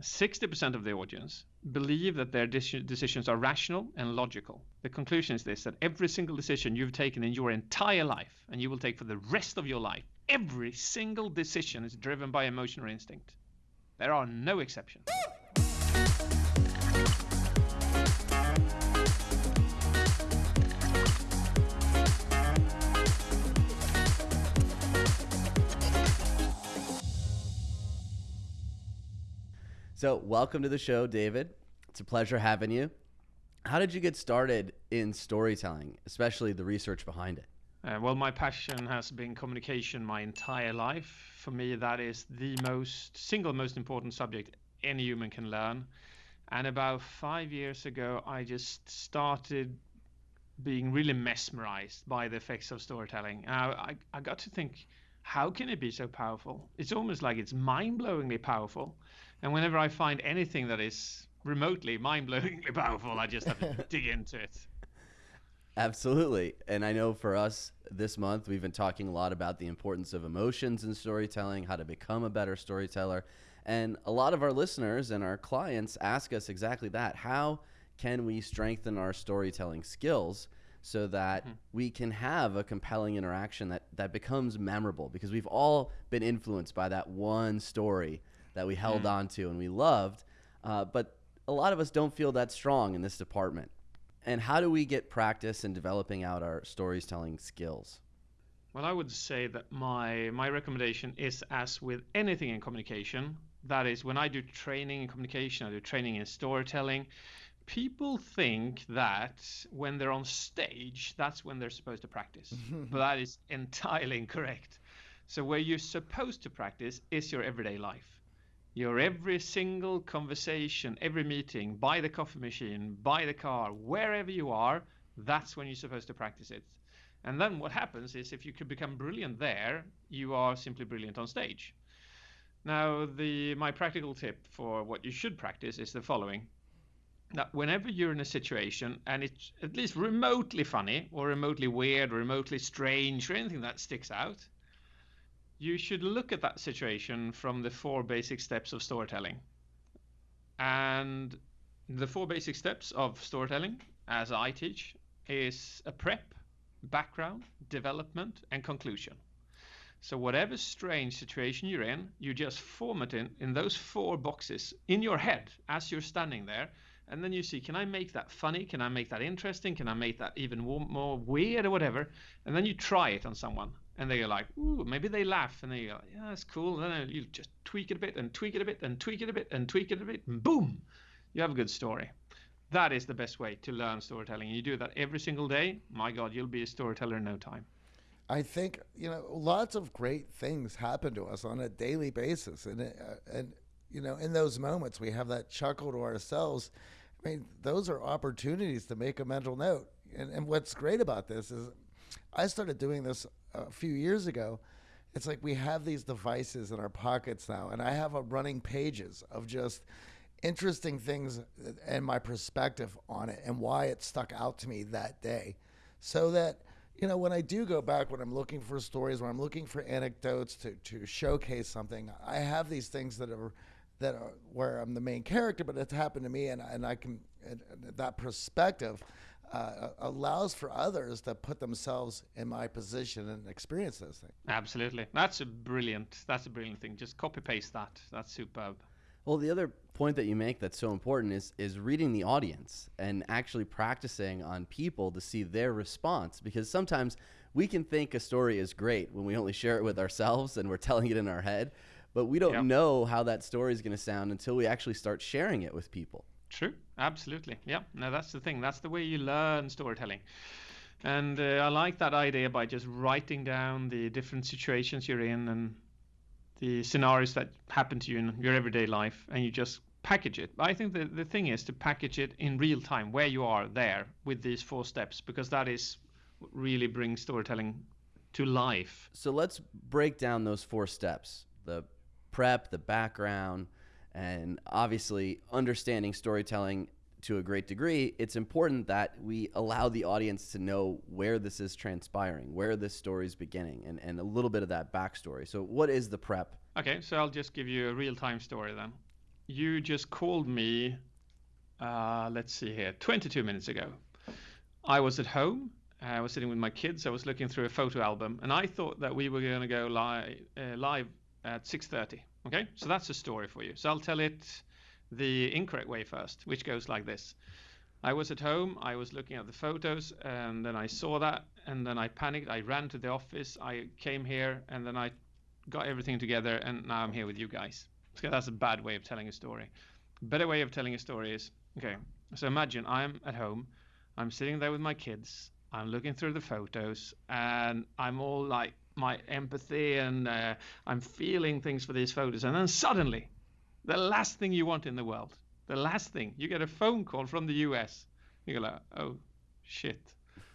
60% of the audience believe that their decisions are rational and logical. The conclusion is this that every single decision you've taken in your entire life and you will take for the rest of your life, every single decision is driven by emotion or instinct. There are no exceptions. So, welcome to the show, David. It's a pleasure having you. How did you get started in storytelling, especially the research behind it? Uh, well, my passion has been communication my entire life. For me, that is the most single most important subject any human can learn. And about five years ago, I just started being really mesmerized by the effects of storytelling. I, I, I got to think, how can it be so powerful? It's almost like it's mind blowingly powerful. And whenever I find anything that is remotely mind-blowingly powerful, I just have to dig into it. Absolutely. And I know for us this month, we've been talking a lot about the importance of emotions in storytelling, how to become a better storyteller. And a lot of our listeners and our clients ask us exactly that. How can we strengthen our storytelling skills so that mm-hmm. we can have a compelling interaction that, that becomes memorable? Because we've all been influenced by that one story that we held mm. on to and we loved. Uh, but a lot of us don't feel that strong in this department. And how do we get practice in developing out our storytelling skills? Well, I would say that my my recommendation is as with anything in communication, that is when I do training in communication, I do training in storytelling, people think that when they're on stage, that's when they're supposed to practice. but that is entirely incorrect. So where you're supposed to practice is your everyday life your every single conversation, every meeting, by the coffee machine, by the car, wherever you are, that's when you're supposed to practice it. And then what happens is if you could become brilliant there, you are simply brilliant on stage. Now, the my practical tip for what you should practice is the following. That whenever you're in a situation and it's at least remotely funny or remotely weird or remotely strange or anything that sticks out, you should look at that situation from the four basic steps of storytelling. And the four basic steps of storytelling, as I teach, is a prep, background, development, and conclusion. So whatever strange situation you're in, you just form it in, in those four boxes in your head as you're standing there. And then you see, can I make that funny? Can I make that interesting? Can I make that even more, more weird or whatever? And then you try it on someone and they're like, ooh, maybe they laugh, and they go, yeah, that's cool. And then you just tweak it a bit, and tweak it a bit, and tweak it a bit, and tweak it a bit, and boom, you have a good story. That is the best way to learn storytelling. You do that every single day. My God, you'll be a storyteller in no time. I think you know lots of great things happen to us on a daily basis, and uh, and you know in those moments we have that chuckle to ourselves. I mean, those are opportunities to make a mental note. And, and what's great about this is I started doing this a few years ago. It's like we have these devices in our pockets now, and I have a running pages of just interesting things uh, and my perspective on it and why it stuck out to me that day. So that, you know, when I do go back, when I'm looking for stories, when I'm looking for anecdotes to, to showcase something, I have these things that are that are where I'm the main character, but it's happened to me, and, and I can and that perspective uh, allows for others to put themselves in my position and experience those things. Absolutely, that's a brilliant. That's a brilliant thing. Just copy paste that. That's superb. Well, the other point that you make that's so important is is reading the audience and actually practicing on people to see their response because sometimes we can think a story is great when we only share it with ourselves and we're telling it in our head, but we don't yep. know how that story is going to sound until we actually start sharing it with people. True, absolutely. Yeah, no, that's the thing. That's the way you learn storytelling. And uh, I like that idea by just writing down the different situations you're in and the scenarios that happen to you in your everyday life, and you just package it. I think the, the thing is to package it in real time, where you are there with these four steps, because that is really brings storytelling to life. So let's break down those four steps the prep, the background, and obviously, understanding storytelling to a great degree, it's important that we allow the audience to know where this is transpiring, where this story is beginning, and, and a little bit of that backstory. So, what is the prep? Okay, so I'll just give you a real time story then. you just called me. Uh, let's see here, 22 minutes ago. I was at home. I was sitting with my kids. I was looking through a photo album, and I thought that we were going to go live uh, live at 6:30. Okay, so that's a story for you. So I'll tell it the incorrect way first, which goes like this. I was at home, I was looking at the photos, and then I saw that, and then I panicked. I ran to the office, I came here, and then I got everything together, and now I'm here with you guys. So that's a bad way of telling a story. Better way of telling a story is okay, so imagine I'm at home, I'm sitting there with my kids, I'm looking through the photos, and I'm all like my empathy, and uh, I'm feeling things for these photos, and then suddenly, the last thing you want in the world the last thing you get a phone call from the US. You go like, oh shit,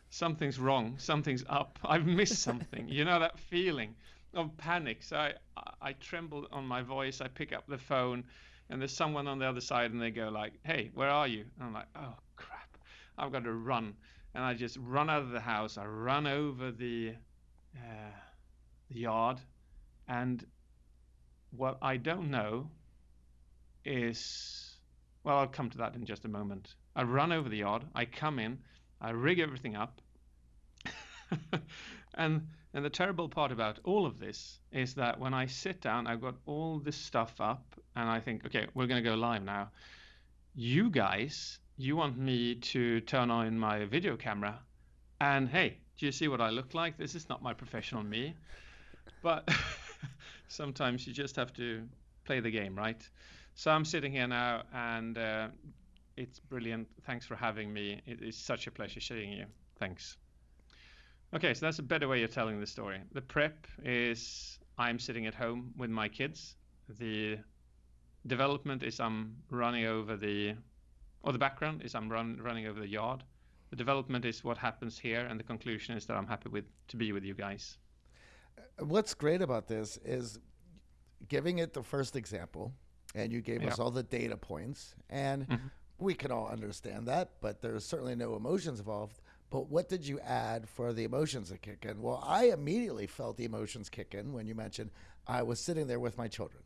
something's wrong, something's up, I've missed something. you know that feeling of panic. So I, I tremble on my voice. I pick up the phone, and there's someone on the other side, and they go like, hey, where are you? And I'm like, oh crap, I've got to run. And I just run out of the house. I run over the, uh, the yard, and what I don't know is well, I'll come to that in just a moment. I run over the yard, I come in, I rig everything up. and and the terrible part about all of this is that when I sit down, I've got all this stuff up and I think, okay, we're going to go live now. You guys, you want me to turn on my video camera and hey, do you see what I look like? This is not my professional me. But sometimes you just have to play the game, right? So I'm sitting here now, and uh, it's brilliant. Thanks for having me. It is such a pleasure seeing you. Thanks. Okay, so that's a better way of telling the story. The prep is I'm sitting at home with my kids. The development is I'm running over the, or the background is I'm run, running over the yard. The development is what happens here, and the conclusion is that I'm happy with to be with you guys. What's great about this is giving it the first example and you gave yeah. us all the data points, and mm-hmm. we can all understand that, but there's certainly no emotions involved. But what did you add for the emotions to kick in? Well, I immediately felt the emotions kick in when you mentioned I was sitting there with my children.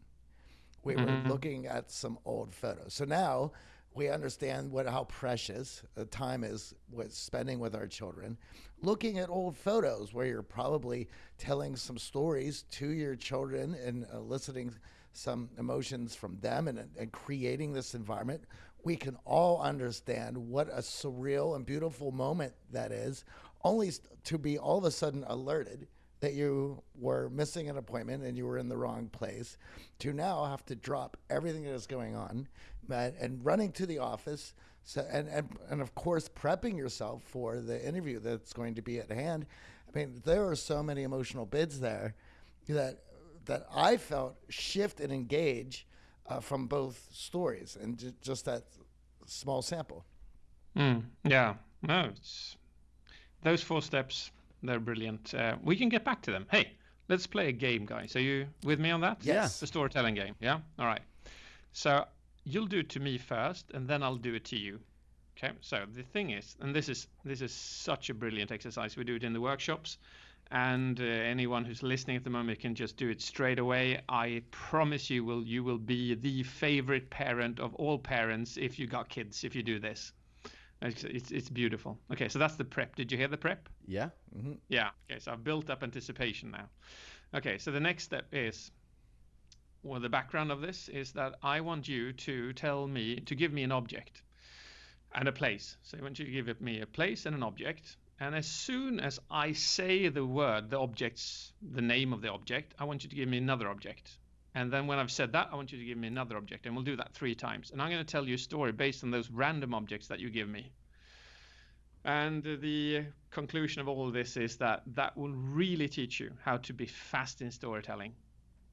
We mm-hmm. were looking at some old photos. So now we understand what how precious the time is with spending with our children. Looking at old photos where you're probably telling some stories to your children and uh, eliciting some emotions from them and, and creating this environment, we can all understand what a surreal and beautiful moment that is, only to be all of a sudden alerted that you were missing an appointment and you were in the wrong place, to now have to drop everything that is going on and, and running to the office. So, and, and, and of course, prepping yourself for the interview that's going to be at hand. I mean, there are so many emotional bids there that that I felt shift and engage uh, from both stories and j- just that small sample. Mm, yeah, no, those four steps they're brilliant. Uh, we can get back to them. Hey, let's play a game, guys. Are you with me on that? Yes. The storytelling game. Yeah. All right. So you'll do it to me first, and then I'll do it to you. Okay. So the thing is, and this is this is such a brilliant exercise. We do it in the workshops and uh, anyone who's listening at the moment can just do it straight away. I promise you will you will be the favorite parent of all parents if you got kids if you do this. It's, it's, it's beautiful. Okay, so that's the prep. Did you hear the prep? Yeah. Mm-hmm. Yeah. Okay, so I've built up anticipation now. Okay, so the next step is well, the background of this is that I want you to tell me to give me an object and a place. So I want you to give me a place and an object, and as soon as I say the word, the object's, the name of the object, I want you to give me another object. And then when I've said that, I want you to give me another object. And we'll do that three times. And I'm going to tell you a story based on those random objects that you give me. And the conclusion of all of this is that that will really teach you how to be fast in storytelling.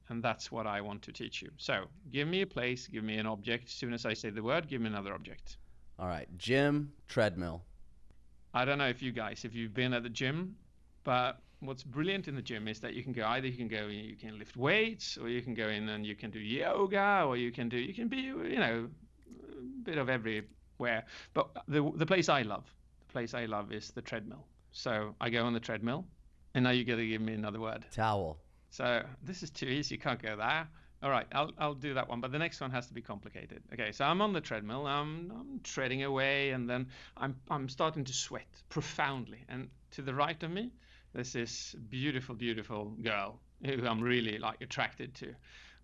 And that's what I want to teach you. So give me a place, give me an object. As soon as I say the word, give me another object. All right. Gym, treadmill. I don't know if you guys, if you've been at the gym, but what's brilliant in the gym is that you can go either you can go you can lift weights or you can go in and you can do yoga or you can do you can be you know a bit of everywhere but the the place i love the place i love is the treadmill so i go on the treadmill and now you got to give me another word towel so this is too easy you can't go there All right, I'll I'll do that one, but the next one has to be complicated. Okay, so I'm on the treadmill. I'm I'm treading away, and then I'm I'm starting to sweat profoundly. And to the right of me, there's this beautiful, beautiful girl who I'm really like attracted to.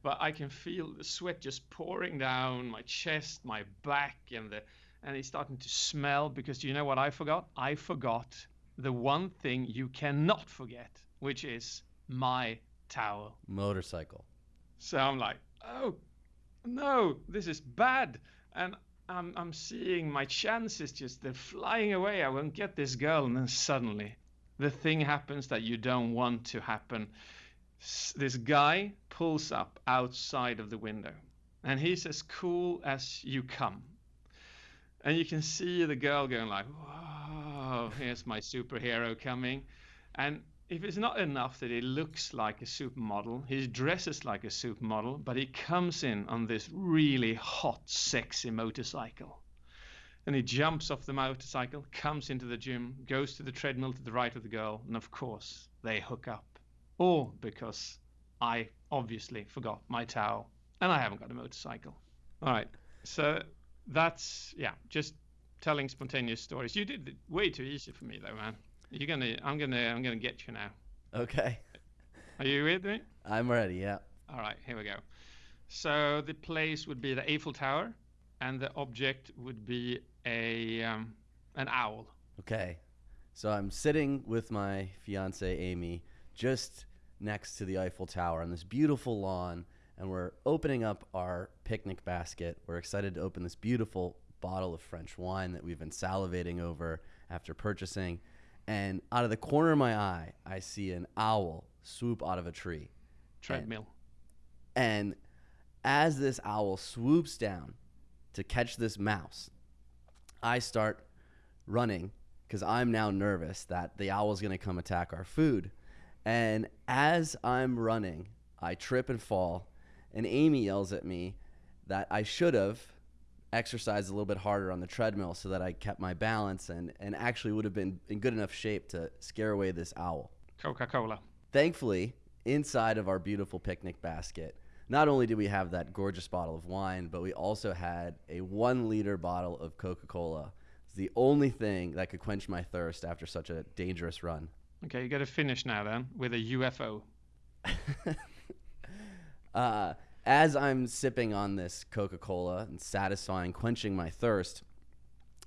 But I can feel the sweat just pouring down my chest, my back, and the and it's starting to smell because you know what I forgot? I forgot the one thing you cannot forget, which is my towel. Motorcycle. So I'm like, oh no, this is bad. And I'm, I'm seeing my chances just, they're flying away. I won't get this girl. And then suddenly the thing happens that you don't want to happen. S- This guy pulls up outside of the window and he's as cool as you come. And you can see the girl going like, whoa, here's my superhero coming. And if it's not enough that he looks like a supermodel, he dresses like a supermodel, but he comes in on this really hot, sexy motorcycle. And he jumps off the motorcycle, comes into the gym, goes to the treadmill to the right of the girl, and of course, they hook up. All because I obviously forgot my towel and I haven't got a motorcycle. All right. So that's, yeah, just telling spontaneous stories. You did it way too easy for me, though, man. You're gonna, I'm gonna, I'm gonna get you now. Okay. Are you with me? I'm ready. Yeah. All right, here we go. So the place would be the Eiffel Tower, and the object would be a um, an owl. Okay. So I'm sitting with my fiance Amy just next to the Eiffel Tower on this beautiful lawn and we're opening up our picnic basket. We're excited to open this beautiful bottle of French wine that we've been salivating over after purchasing. And out of the corner of my eye, I see an owl swoop out of a tree. Treadmill. And as this owl swoops down to catch this mouse, I start running because I'm now nervous that the owl's going to come attack our food. And as I'm running, I trip and fall, and Amy yells at me that I should have exercised a little bit harder on the treadmill so that I kept my balance and, and actually would have been in good enough shape to scare away this owl. Coca-Cola. Thankfully, inside of our beautiful picnic basket, not only did we have that gorgeous bottle of wine, but we also had a one liter bottle of Coca Cola. It's the only thing that could quench my thirst after such a dangerous run. Okay, you got to finish now then with a UFO. Uh, as I'm sipping on this Coca Cola and satisfying, quenching my thirst,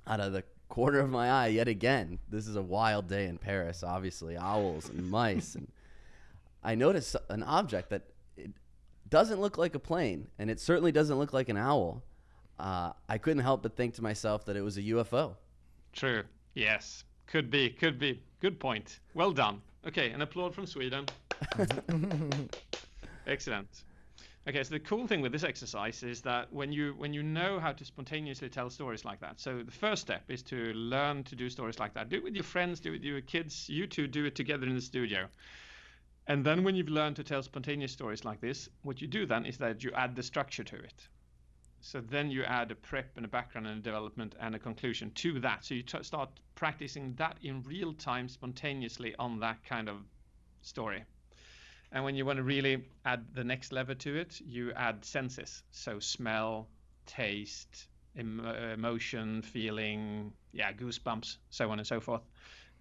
out of the corner of my eye, yet again, this is a wild day in Paris, obviously, owls and mice. And I notice an object that it doesn't look like a plane, and it certainly doesn't look like an owl. Uh, I couldn't help but think to myself that it was a UFO. True. Yes. Could be. Could be. Good point. Well done. Okay, an applaud from Sweden. Excellent. Okay, so the cool thing with this exercise is that when you when you know how to spontaneously tell stories like that, so the first step is to learn to do stories like that. Do it with your friends, do it with your kids. You two do it together in the studio. And then when you've learned to tell spontaneous stories like this, what you do then is that you add the structure to it. So then you add a prep and a background and a development and a conclusion to that. So you t- start practicing that in real time, spontaneously on that kind of story. And when you want to really add the next level to it, you add senses. So smell, taste, em- emotion, feeling, yeah, goosebumps, so on and so forth.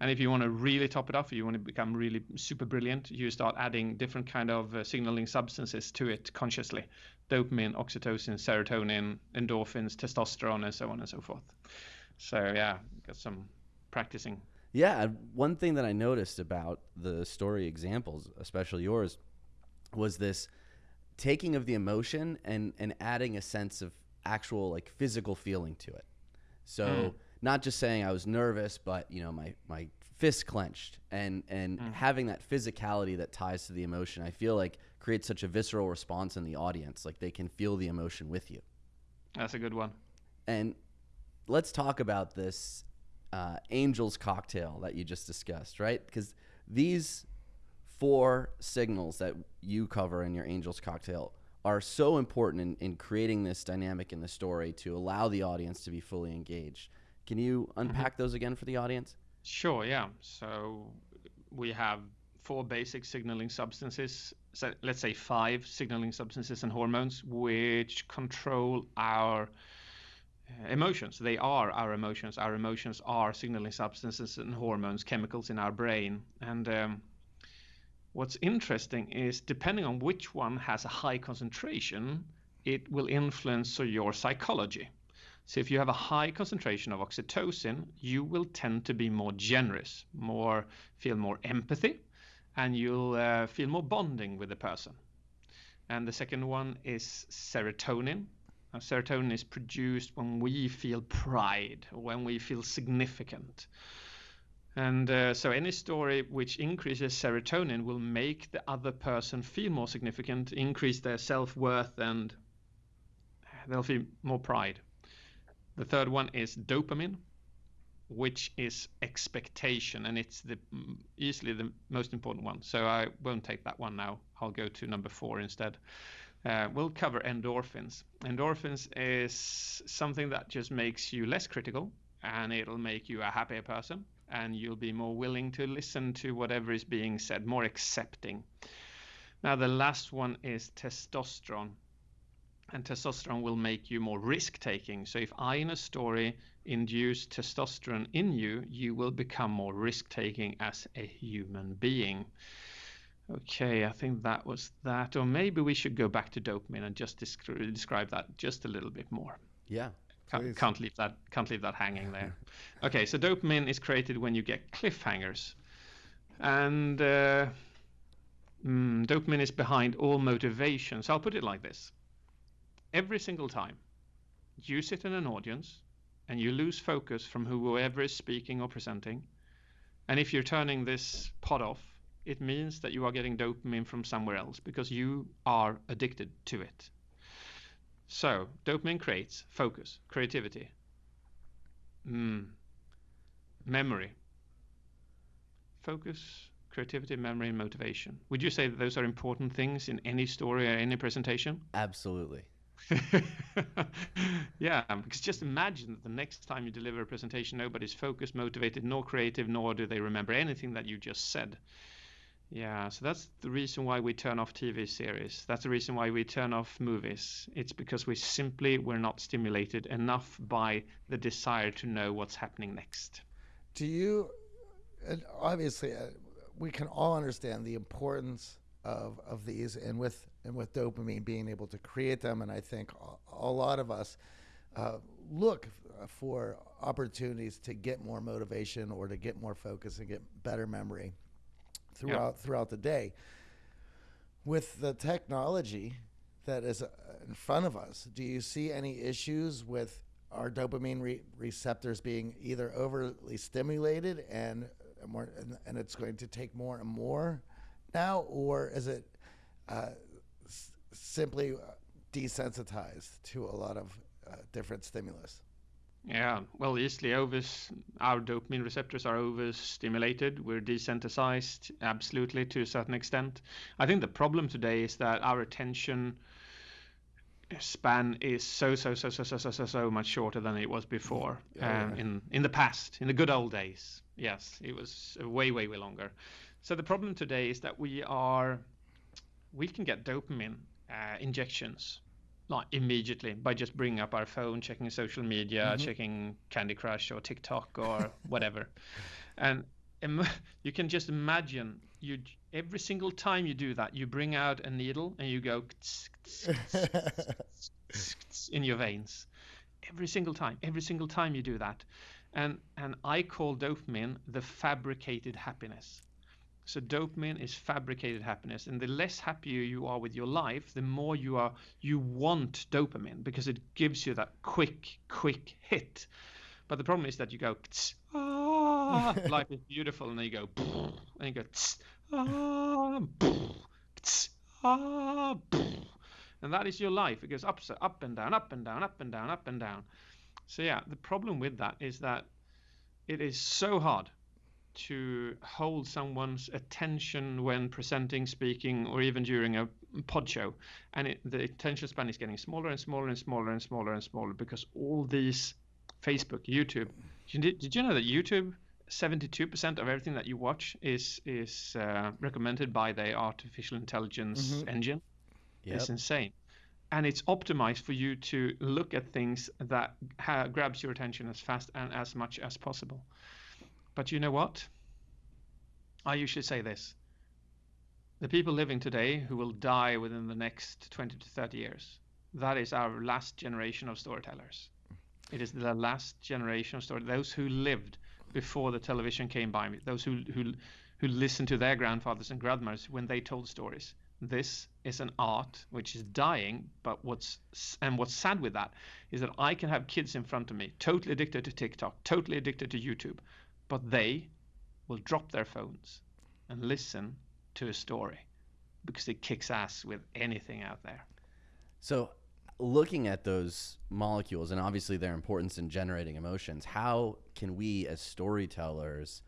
And if you want to really top it off, you want to become really super brilliant, you start adding different kind of uh, signaling substances to it consciously. Dopamine, oxytocin, serotonin, endorphins, testosterone, and so on and so forth. So yeah, got some practicing. Yeah, one thing that I noticed about the story examples, especially yours, was this taking of the emotion and and adding a sense of actual like physical feeling to it. So Mm. not just saying I was nervous, but you know my my fist clenched and and having that physicality that ties to the emotion, I feel like creates such a visceral response in the audience. Like they can feel the emotion with you. That's a good one. And let's talk about this uh, Angel's cocktail that you just discussed, right? Because these four signals that you cover in your Angel's cocktail are so important in, in creating this dynamic in the story to allow the audience to be fully engaged. Can you unpack those again for the audience? Sure, yeah. So we have four basic signaling substances so let's say five signaling substances and hormones which control our emotions. They are our emotions. Our emotions are signaling substances and hormones, chemicals in our brain. And um, what's interesting is depending on which one has a high concentration, it will influence your psychology. So if you have a high concentration of oxytocin, you will tend to be more generous, more feel more empathy, and you'll uh, feel more bonding with the person. And the second one is serotonin. Serotonin is produced when we feel pride, when we feel significant. And uh, so any story which increases serotonin will make the other person feel more significant, increase their self-worth, and they'll feel more pride. The third one is dopamine, which is expectation, and it's the easily the most important one. So I won't take that one now. I'll go to number four instead. Uh, we'll cover endorphins. Endorphins is something that just makes you less critical, and it'll make you a happier person, and you'll be more willing to listen to whatever is being said, more accepting. Now the last one is testosterone and testosterone will make you more risk taking. So if I in a story induce testosterone in you, you will become more risk taking as a human being. Okay, I think that was that. Or maybe we should go back to dopamine and just descri- describe that just a little bit more. Yeah. Can't, can't leave that can't leave that hanging there. okay, so dopamine is created when you get cliffhangers, and uh, mm, dopamine is behind all motivation. So I'll put it like this: every single time you sit in an audience and you lose focus from whoever is speaking or presenting, and if you're turning this pod off, it means that you are getting dopamine from somewhere else because you are addicted to it. So, dopamine creates focus, creativity, mm, memory. Focus, creativity, memory, and motivation. Would you say that those are important things in any story or any presentation? Absolutely. yeah, because just imagine that the next time you deliver a presentation, nobody's focused, motivated, nor creative, nor do they remember anything that you just said. Yeah, so that's the reason why we turn off TV series. That's the reason why we turn off movies. It's because we simply were not stimulated enough by the desire to know what's happening next. Do you, and obviously, uh, we can all understand the importance of, of these, and with and with dopamine being able to create them, and I think a, lot of us uh, look for opportunities to get more motivation or to get more focus and get better memory throughout throughout the day. With the technology that is uh, in front of us, do you see any issues with our dopamine re- receptors being either overly stimulated and more, and, and, it's going to take more and more now, or is it uh, s- simply uh, desensitized to a lot of uh, different stimulus? Yeah, well, easily over our dopamine receptors are overstimulated. We're desensitized, absolutely, to a certain extent. I think the problem today is that our attention span is so so so so so so so, so much shorter than it was before um, in in the past, in the good old days. Yes, it was way way way longer. So the problem today is that we are we can get dopamine uh, injections like immediately by just bringing up our phone, checking social media, mm-hmm. checking Candy Crush or TikTok or whatever, and Im- you can just imagine you every single time you do that, you bring out a needle and you go in your veins. Every single time, every single time you do that, and and I call dopamine the fabricated happiness. So dopamine is fabricated happiness, and the less happier you are with your life, the more you are you want dopamine because it gives you that quick, quick hit. But the problem is that you go, ah, life is beautiful, and then you go, and you go, ah, ah, and that is your life. It goes up, up and down, up and down, up and down, up and down. So yeah, the problem with that is that it is so hard to hold someone's attention when presenting, speaking, or even during a pod show. And it, the attention span is getting smaller and smaller and smaller and smaller and smaller because all these Facebook, YouTube. Did, did you know that YouTube 72% of everything that you watch is is uh, recommended by the artificial intelligence Mhm. engine. Yep. It's insane, and it's optimized for you to look at things that ha- grabs your attention as fast and as much as possible. But you know what? I usually say this: the people living today who will die within the next 20 to 30 years, that is our last generation of storytellers. It is the last generation of story. Those who lived before the television came by, those who who who listened to their grandfathers and grandmothers when they told stories. This is an art which is dying, but what's and what's sad with that is that I can have kids in front of me, totally addicted to TikTok, totally addicted to YouTube, but they will drop their phones and listen to a story because it kicks ass with anything out there. So, looking at those molecules and obviously their importance in generating emotions, how can we as storytellers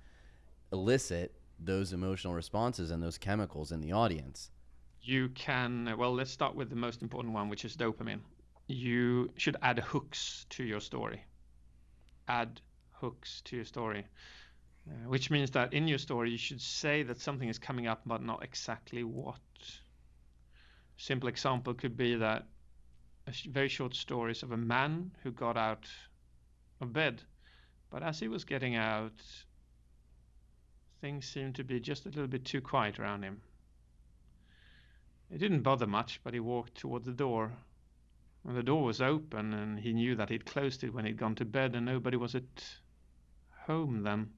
elicit those emotional responses and those chemicals in the audience? You can, well, let's start with the most important one, which is dopamine. You should add hooks to your story. Add hooks to your story, uh, which means that in your story, you should say that something is coming up, but not exactly what. Simple example could be that a sh- very short stories of a man who got out of bed, but as he was getting out, things seemed to be just a little bit too quiet around him. It didn't bother much, but he walked toward the door. And the door was open, and he knew that he'd closed it when he'd gone to bed, and nobody was at home then.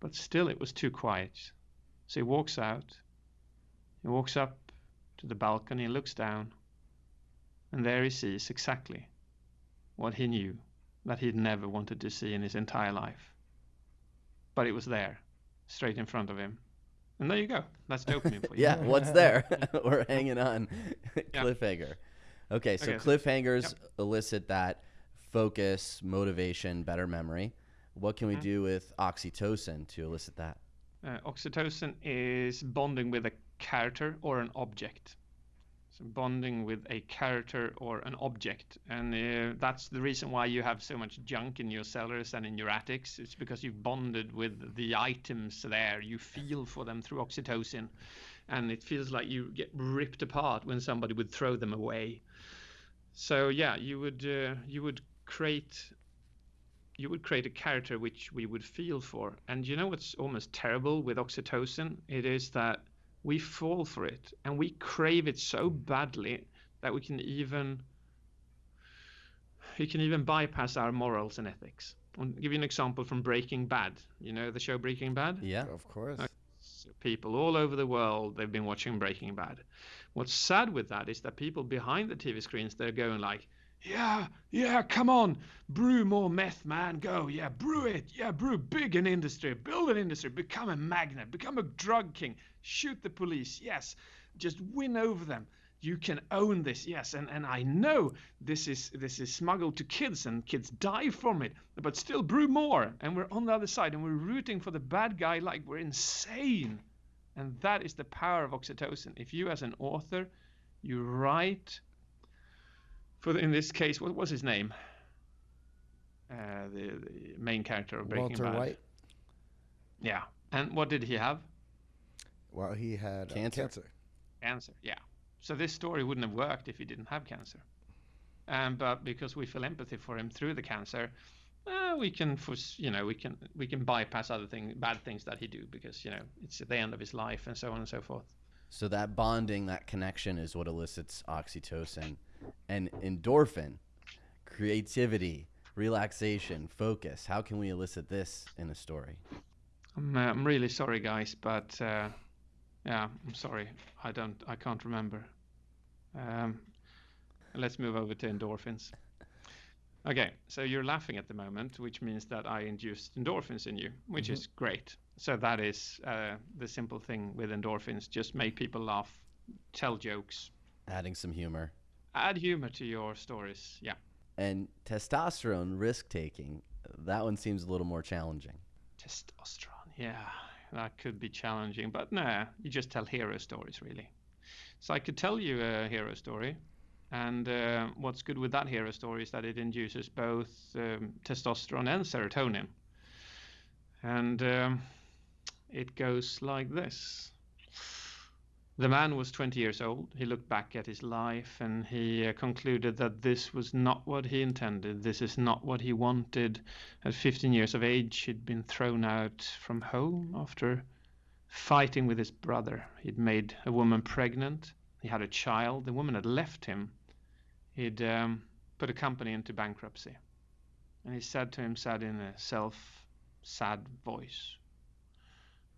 But still, it was too quiet. So he walks out. He walks up to the balcony and looks down. And there he sees exactly what he knew that he'd never wanted to see in his entire life. But it was there, straight in front of him. And there you go. That's dopamine for you. Yeah, what's there? We're hanging on. Yeah. Cliffhanger. Okay, so Okay, so- cliffhangers elicit that focus, motivation, better memory. What can we do with oxytocin to elicit that? Uh, oxytocin is bonding with a character or an object. So bonding with a character or an object, and uh, that's the reason why you have so much junk in your cellars and in your attics. It's because you've bonded with the items there. You feel for them through oxytocin, and it feels like you get ripped apart when somebody would throw them away. So yeah, you would uh, you would create you would create a character which we would feel for. And you know what's almost terrible with oxytocin? It is that we fall for it and we crave it so badly that we can even we can even bypass our morals and ethics. I'll give you an example from Breaking Bad. You know the show Breaking Bad? Yeah. Of course. So people all over the world they've been watching Breaking Bad. What's sad with that is that people behind the TV screens they're going like, yeah, yeah, come on, brew more meth, man, go, yeah, brew it, yeah, brew big an industry, build an industry, become a magnet, become a drug king, shoot the police, yes, just win over them. You can own this, yes, and, and I know this is this is smuggled to kids and kids die from it, but still brew more, and we're on the other side and we're rooting for the bad guy like we're insane. And that is the power of oxytocin. If you, as an author, you write, for the, in this case, what was his name? Uh, the, the main character of Breaking Walter Bad. White. Yeah. And what did he have? Well, he had uh, Cancer. cancer. Cancer. Yeah. So this story wouldn't have worked if he didn't have cancer. Um, but because we feel empathy for him through the cancer, uh, we can, fores- you know, we can we can bypass other things, bad things that he do because you know it's at the end of his life and so on and so forth. So that bonding, that connection is what elicits oxytocin and endorphin, creativity, relaxation, focus. How can we elicit this in a story? I'm, uh, I'm really sorry, guys, but uh, yeah, I'm sorry. I don't, I can't remember. Um, let's move over to endorphins. Okay, so you're laughing at the moment, which means that I induced endorphins in you, which is great. So that is uh, the simple thing with endorphins: just make people laugh, tell jokes, Adding some humor. Add humor to your stories. Yeah. And testosterone risk taking, that one seems a little more challenging. Testosterone, yeah, that could be challenging, but nah, you just tell hero stories, really. So I could tell you a hero story, and uh, what's good with that hero story is that it induces both um, testosterone and serotonin. And um, it goes like this. The man was 20 years old. He looked back at his life and he uh, concluded that this was not what he intended. This is not what he wanted. At 15 years of age, he'd been thrown out from home after fighting with his brother. He'd made a woman pregnant. He had a child. The woman had left him. He'd um, put a company into bankruptcy. And he said to himself in a self sad voice,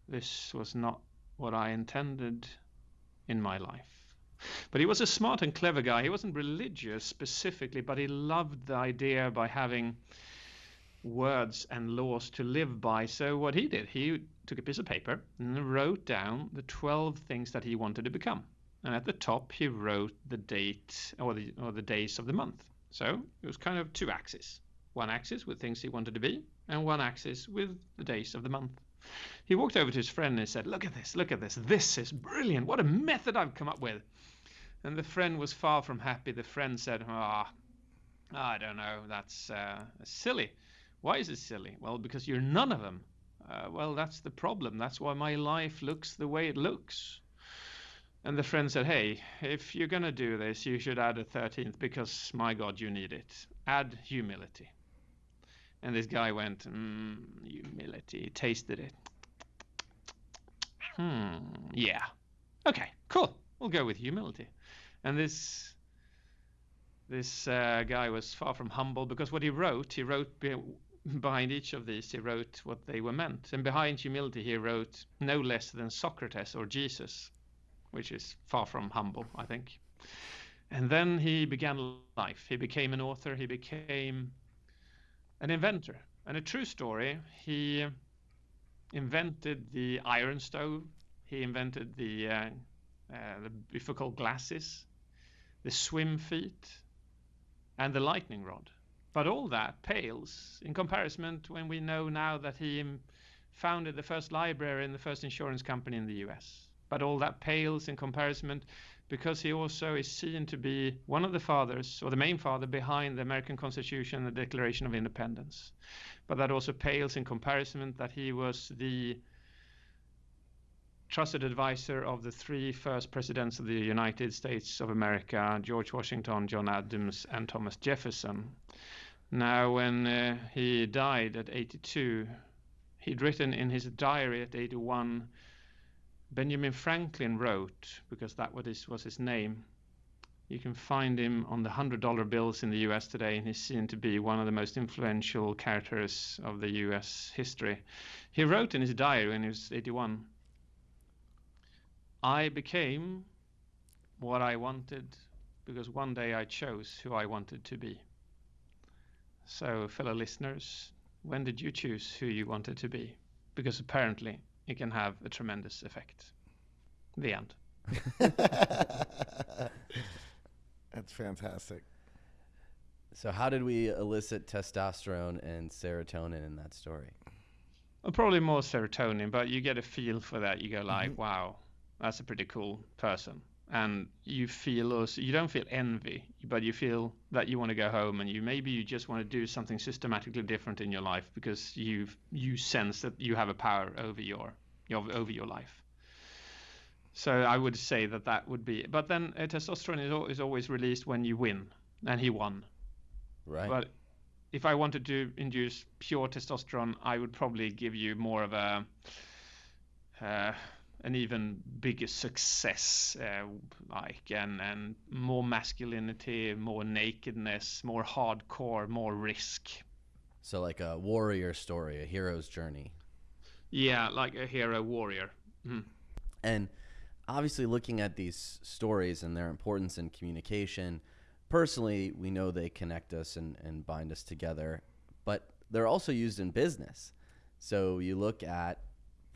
This was not what I intended in my life. But he was a smart and clever guy. He wasn't religious specifically, but he loved the idea by having words and laws to live by. So what he did, he took a piece of paper and wrote down the 12 things that he wanted to become. And at the top, he wrote the date or the, or the days of the month. So it was kind of two axes. One axis with things he wanted to be, and one axis with the days of the month. He walked over to his friend and said, Look at this, look at this. This is brilliant. What a method I've come up with. And the friend was far from happy. The friend said, Ah, oh, I don't know. That's uh, silly. Why is it silly? Well, because you're none of them. Uh, well, that's the problem. That's why my life looks the way it looks. And the friend said, Hey, if you're going to do this, you should add a 13th because, my God, you need it. Add humility. And this guy went, mm, humility, tasted it. Hmm, yeah. Okay, cool. We'll go with humility. And this this uh, guy was far from humble because what he wrote, he wrote be behind each of these, he wrote what they were meant. And behind humility, he wrote no less than Socrates or Jesus, which is far from humble, I think. And then he began life. He became an author. He became an inventor. And a true story, he invented the iron stove, he invented the, uh, uh, the glasses, the swim feet, and the lightning rod. But all that pales in comparison when we know now that he founded the first library and the first insurance company in the US. But all that pales in comparison because he also is seen to be one of the fathers or the main father behind the American Constitution and the Declaration of Independence. But that also pales in comparison that he was the trusted advisor of the three first presidents of the United States of America George Washington, John Adams, and Thomas Jefferson. Now, when uh, he died at 82, he'd written in his diary at 81 Benjamin Franklin wrote, because that was his name, you can find him on the $100 bills in the US today, and he's seen to be one of the most influential characters of the US history. He wrote in his diary when he was 81 I became what I wanted because one day I chose who I wanted to be. So, fellow listeners, when did you choose who you wanted to be? Because apparently it can have a tremendous effect. The end. That's fantastic. So, how did we elicit testosterone and serotonin in that story? Well, probably more serotonin, but you get a feel for that. You go like, mm-hmm. "Wow, that's a pretty cool person," and you feel also you don't feel envy, but you feel that you want to go home and you maybe you just want to do something systematically different in your life because you you sense that you have a power over your, your over your life. So I would say that that would be. But then uh, testosterone is, is always released when you win, and he won. Right. But if I wanted to induce pure testosterone, I would probably give you more of a uh, an even bigger success, uh, like and and more masculinity, more nakedness, more hardcore, more risk. So like a warrior story, a hero's journey. Yeah, like a hero warrior. Mm. And obviously, looking at these stories and their importance in communication, personally, we know they connect us and, and bind us together, but they're also used in business. So you look at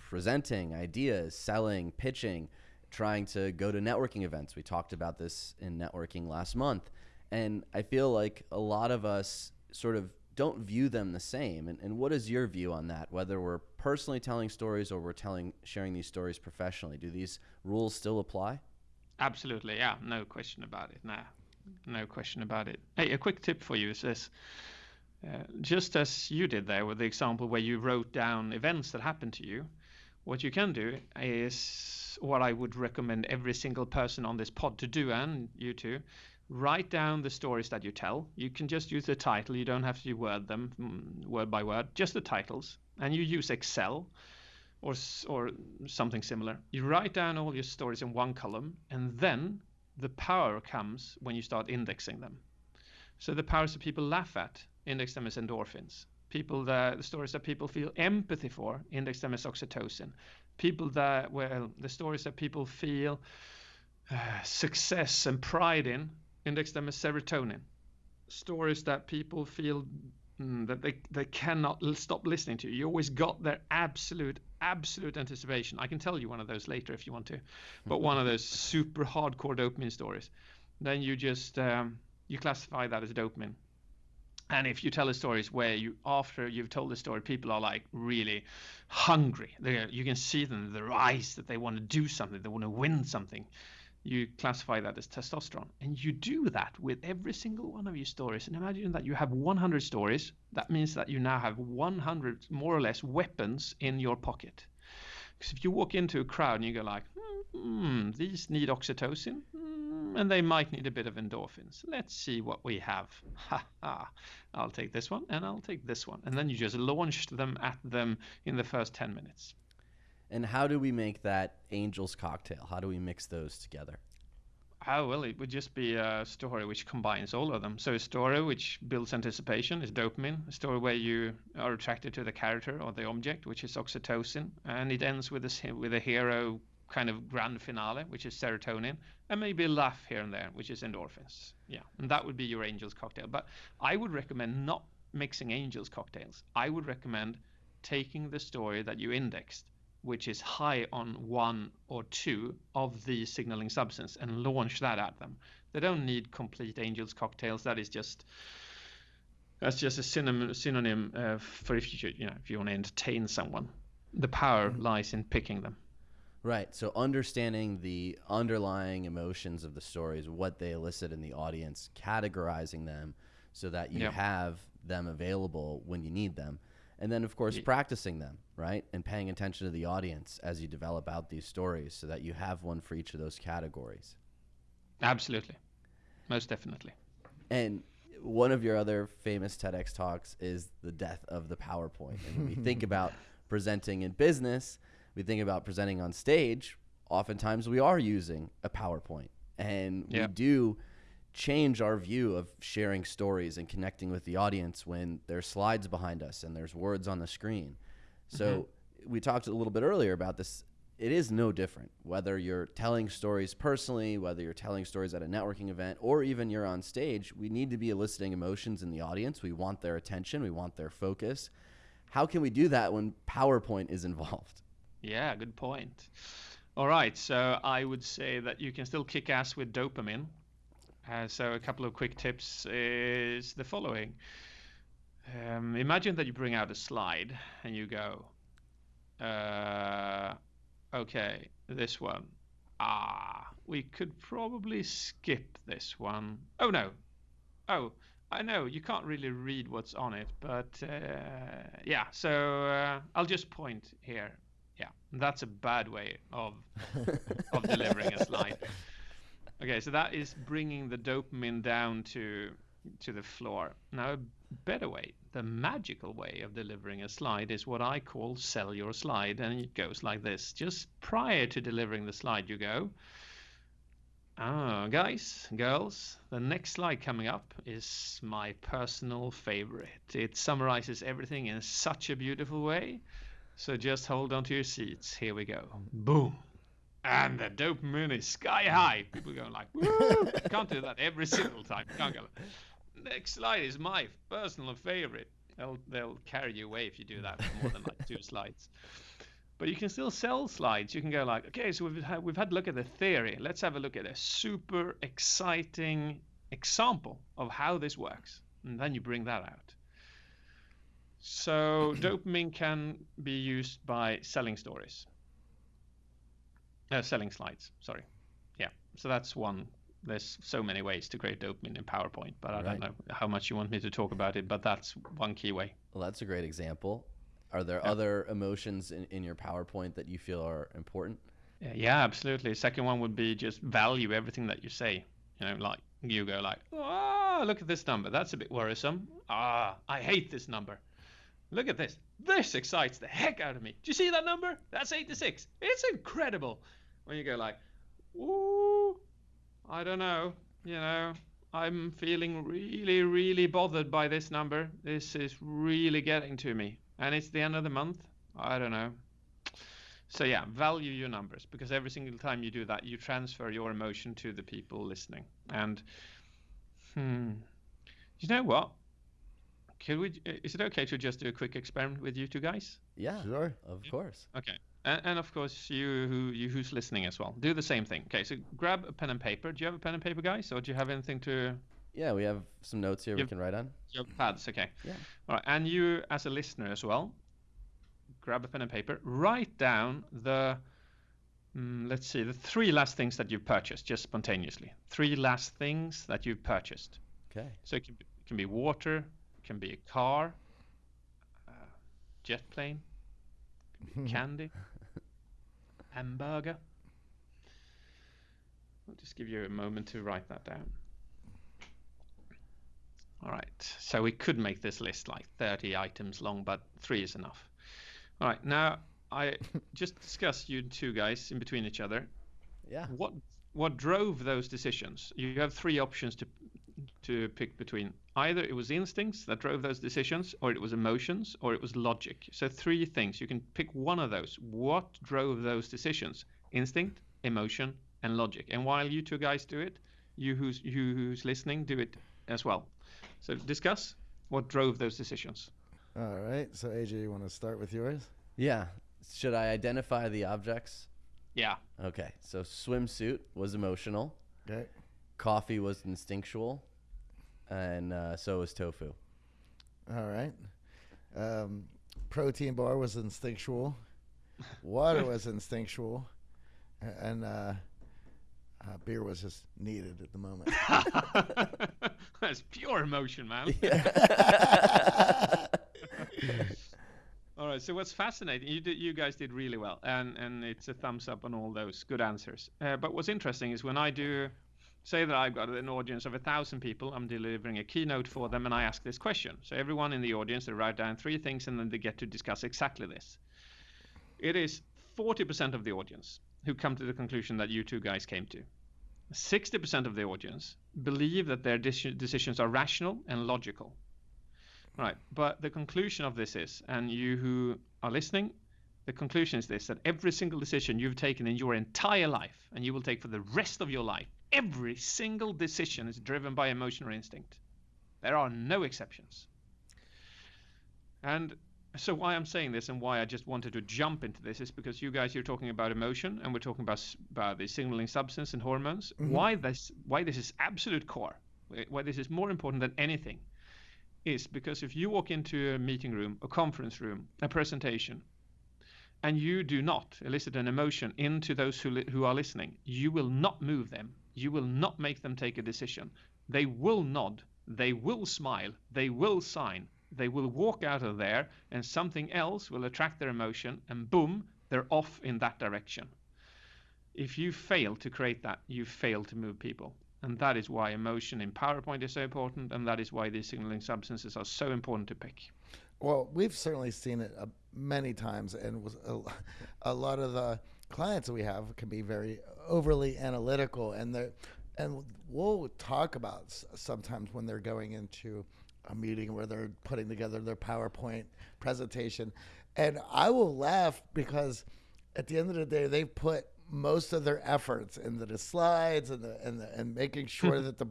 presenting ideas, selling, pitching, trying to go to networking events. We talked about this in networking last month. And I feel like a lot of us sort of don't view them the same. And, and what is your view on that? Whether we're personally telling stories or we're telling sharing these stories professionally, do these rules still apply? Absolutely, yeah, no question about it. No, no question about it. Hey, a quick tip for you is this: Uh, just as you did there with the example where you wrote down events that happened to you, what you can do is what I would recommend every single person on this pod to do, and you too. Write down the stories that you tell. You can just use the title. You don't have to word them mm, word by word, just the titles. And you use Excel or or something similar. You write down all your stories in one column, and then the power comes when you start indexing them. So the powers that people laugh at, index them as endorphins. People that the stories that people feel empathy for, index them as oxytocin. People that well, the stories that people feel uh, success and pride in, index them as serotonin. Stories that people feel mm, that they, they cannot stop listening to. You always got their absolute, absolute anticipation. I can tell you one of those later if you want to, but one of those super hardcore dopamine stories. Then you just um, you classify that as dopamine. And if you tell the stories where you, after you've told the story, people are like really hungry. They, you can see them their eyes that they want to do something, they want to win something. You classify that as testosterone, and you do that with every single one of your stories. And imagine that you have 100 stories. That means that you now have 100 more or less weapons in your pocket. Because if you walk into a crowd and you go like, hmm, these need oxytocin, and they might need a bit of endorphins. Let's see what we have. Ha ha. I'll take this one and I'll take this one. And then you just launched them at them in the first 10 minutes. And how do we make that angel's cocktail? How do we mix those together? Oh, well, it would just be a story which combines all of them. So, a story which builds anticipation is dopamine, a story where you are attracted to the character or the object, which is oxytocin, and it ends with a, with a hero kind of grand finale, which is serotonin, and maybe a laugh here and there, which is endorphins. Yeah, and that would be your Angels cocktail. But I would recommend not mixing Angels cocktails. I would recommend taking the story that you indexed, which is high on one or two of the signaling substance, and launch that at them. They don't need complete Angels cocktails. That is just that's just a synonym, synonym uh, for if you you know if you want to entertain someone. The power mm-hmm. lies in picking them. Right. So understanding the underlying emotions of the stories, what they elicit in the audience, categorizing them so that you have them available when you need them. And then, of course, yeah. practicing them, right? And paying attention to the audience as you develop out these stories so that you have one for each of those categories. Absolutely. Most definitely. And one of your other famous TEDx talks is the death of the PowerPoint. And when we think about presenting in business – we think about presenting on stage, oftentimes we are using a PowerPoint and we do change our view of sharing stories and connecting with the audience when there's slides behind us and there's words on the screen. So mm-hmm. we talked a little bit earlier about this. It is no different whether you're telling stories personally, whether you're telling stories at a networking event, or even you're on stage. We need to be eliciting emotions in the audience. We want their attention, we want their focus. How can we do that when PowerPoint is involved? Yeah, good point. All right, so I would say that you can still kick ass with dopamine. Uh, so a couple of quick tips is the following. Um, imagine that you bring out a slide and you go, uh, okay, this one. Ah, we could probably skip this one. Oh no. Oh, I know you can't really read what's on it, but uh, yeah. So uh, I'll just point here yeah, that's a bad way of of delivering a slide. Okay, so that is bringing the dopamine down to to the floor. Now, a better way, the magical way of delivering a slide is what I call sell your slide, and it goes like this. Just prior to delivering the slide, you go. Ah, guys, girls, the next slide coming up is my personal favorite. It summarizes everything in such a beautiful way so just hold on to your seats. Here we go. Boom. And the dopamine is sky high. People going like, Woo! can't do that every single time. Can't go. Next slide is my personal favorite. They'll they'll carry you away if you do that for more than like two slides. But you can still sell slides. You can go like, okay, so we've had, we've had a look at the theory. Let's have a look at a super exciting example of how this works, and then you bring that out. So dopamine can be used by selling stories, uh, selling slides. Sorry, yeah. So that's one there's so many ways to create dopamine in PowerPoint, but I Right. don't know how much you want me to talk about it. But that's one key way. Well, that's a great example. Are there Yeah. other emotions in, in your PowerPoint that you feel are important? Yeah, absolutely. Second one would be just value everything that you say. You know, like you go like, ah, look at this number. That's a bit worrisome. Ah, I hate this number. Look at this. This excites the heck out of me. Do you see that number? That's 86. It's incredible. When you go like, ooh, I don't know. You know, I'm feeling really, really bothered by this number. This is really getting to me. And it's the end of the month. I don't know. So yeah, value your numbers because every single time you do that, you transfer your emotion to the people listening. And hmm, you know what? Could we? Is it okay to just do a quick experiment with you two guys? Yeah, Sure. of course. Okay. And, and of course, you who you who's listening as well, do the same thing. Okay, so grab a pen and paper. Do you have a pen and paper, guys, or do you have anything to? Yeah, we have some notes here we Yep. can write on. You have pads, okay. Yeah. All right, and you as a listener as well, grab a pen and paper. Write down the, mm, let's see, the three last things that you've purchased just spontaneously. Three last things that you've purchased. Okay. So it can be, it can be water, it can be a car, uh, jet plane, it can be candy, hamburger. I'll just give you a moment to write that down. All right, so we could make this list like 30 items long, but three is enough. All right, now I just discussed you two guys in between each other Yeah. what what drove those decisions you have three options to to pick between either it was instincts that drove those decisions or it was emotions or it was logic so three things you can pick one of those what drove those decisions instinct emotion and logic and while you two guys do it you who's you who's listening do it as well so discuss what drove those decisions All right. So AJ, you want to start with yours? Yeah. Should I identify the objects? yeah Okay. So swimsuit was emotional. Okay. Coffee was instinctual, and uh, so was tofu. All right. Um, protein bar was instinctual. Water was instinctual, and uh, uh, beer was just needed at the moment. that's pure emotion man All right. So what's fascinating? You did, you guys did really well, and and it's a thumbs up on all those good answers. Uh, but what's interesting is when I do, say that I've got an audience of a thousand people, I'm delivering a keynote for them, and I ask this question. So everyone in the audience they write down three things, and then they get to discuss exactly this. It is 40% of the audience who come to the conclusion that you two guys came to. 60% of the audience believe that their decisions are rational and logical. Right, but the conclusion of this is, and you who are listening, the conclusion is this that every single decision you've taken in your entire life, and you will take for the rest of your life, every single decision is driven by emotion or instinct. There are no exceptions. And so, why I'm saying this and why I just wanted to jump into this is because you guys, you're talking about emotion, and we're talking about, about the signaling substance and hormones. Mm-hmm. Why this? Why this is absolute core? Why this is more important than anything? is because if you walk into a meeting room, a conference room, a presentation, and you do not elicit an emotion into those who, li- who are listening, you will not move them. You will not make them take a decision. They will nod. They will smile. They will sign. They will walk out of there, and something else will attract their emotion, and boom, they're off in that direction. If you fail to create that, you fail to move people. And that is why emotion in PowerPoint is so important, and that is why these signaling substances are so important to pick. Well, we've certainly seen it uh, many times, and a, a lot of the clients that we have can be very overly analytical, and they and we'll talk about sometimes when they're going into a meeting where they're putting together their PowerPoint presentation, and I will laugh because at the end of the day, they've put most of their efforts into the slides and the and the, and making sure that the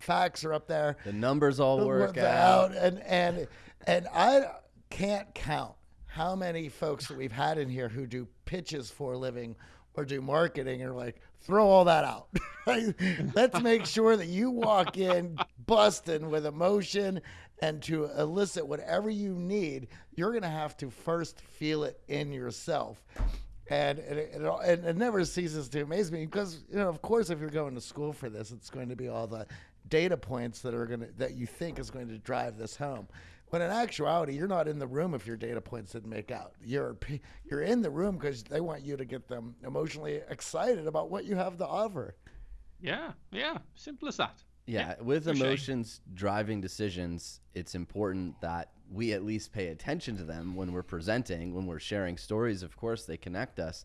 facts are up there The numbers all work work out. and and and I can't count how many folks that we've had in here who do pitches for a living or do marketing are like throw all that out. Let's make sure that you walk in busting with emotion and to elicit whatever you need. You're going to have to first feel it in yourself. And it, it, it, it never ceases to amaze me because you know, of course, if you're going to school for this, it's going to be all the data points that are going to that you think is going to drive this home. When in actuality, you're not in the room if your data points didn't make out. You're you're in the room because they want you to get them emotionally excited about what you have to offer. Yeah, yeah, simple as that. Yeah, yeah with emotions driving decisions, it's important that we at least pay attention to them when we're presenting, when we're sharing stories. Of course, they connect us.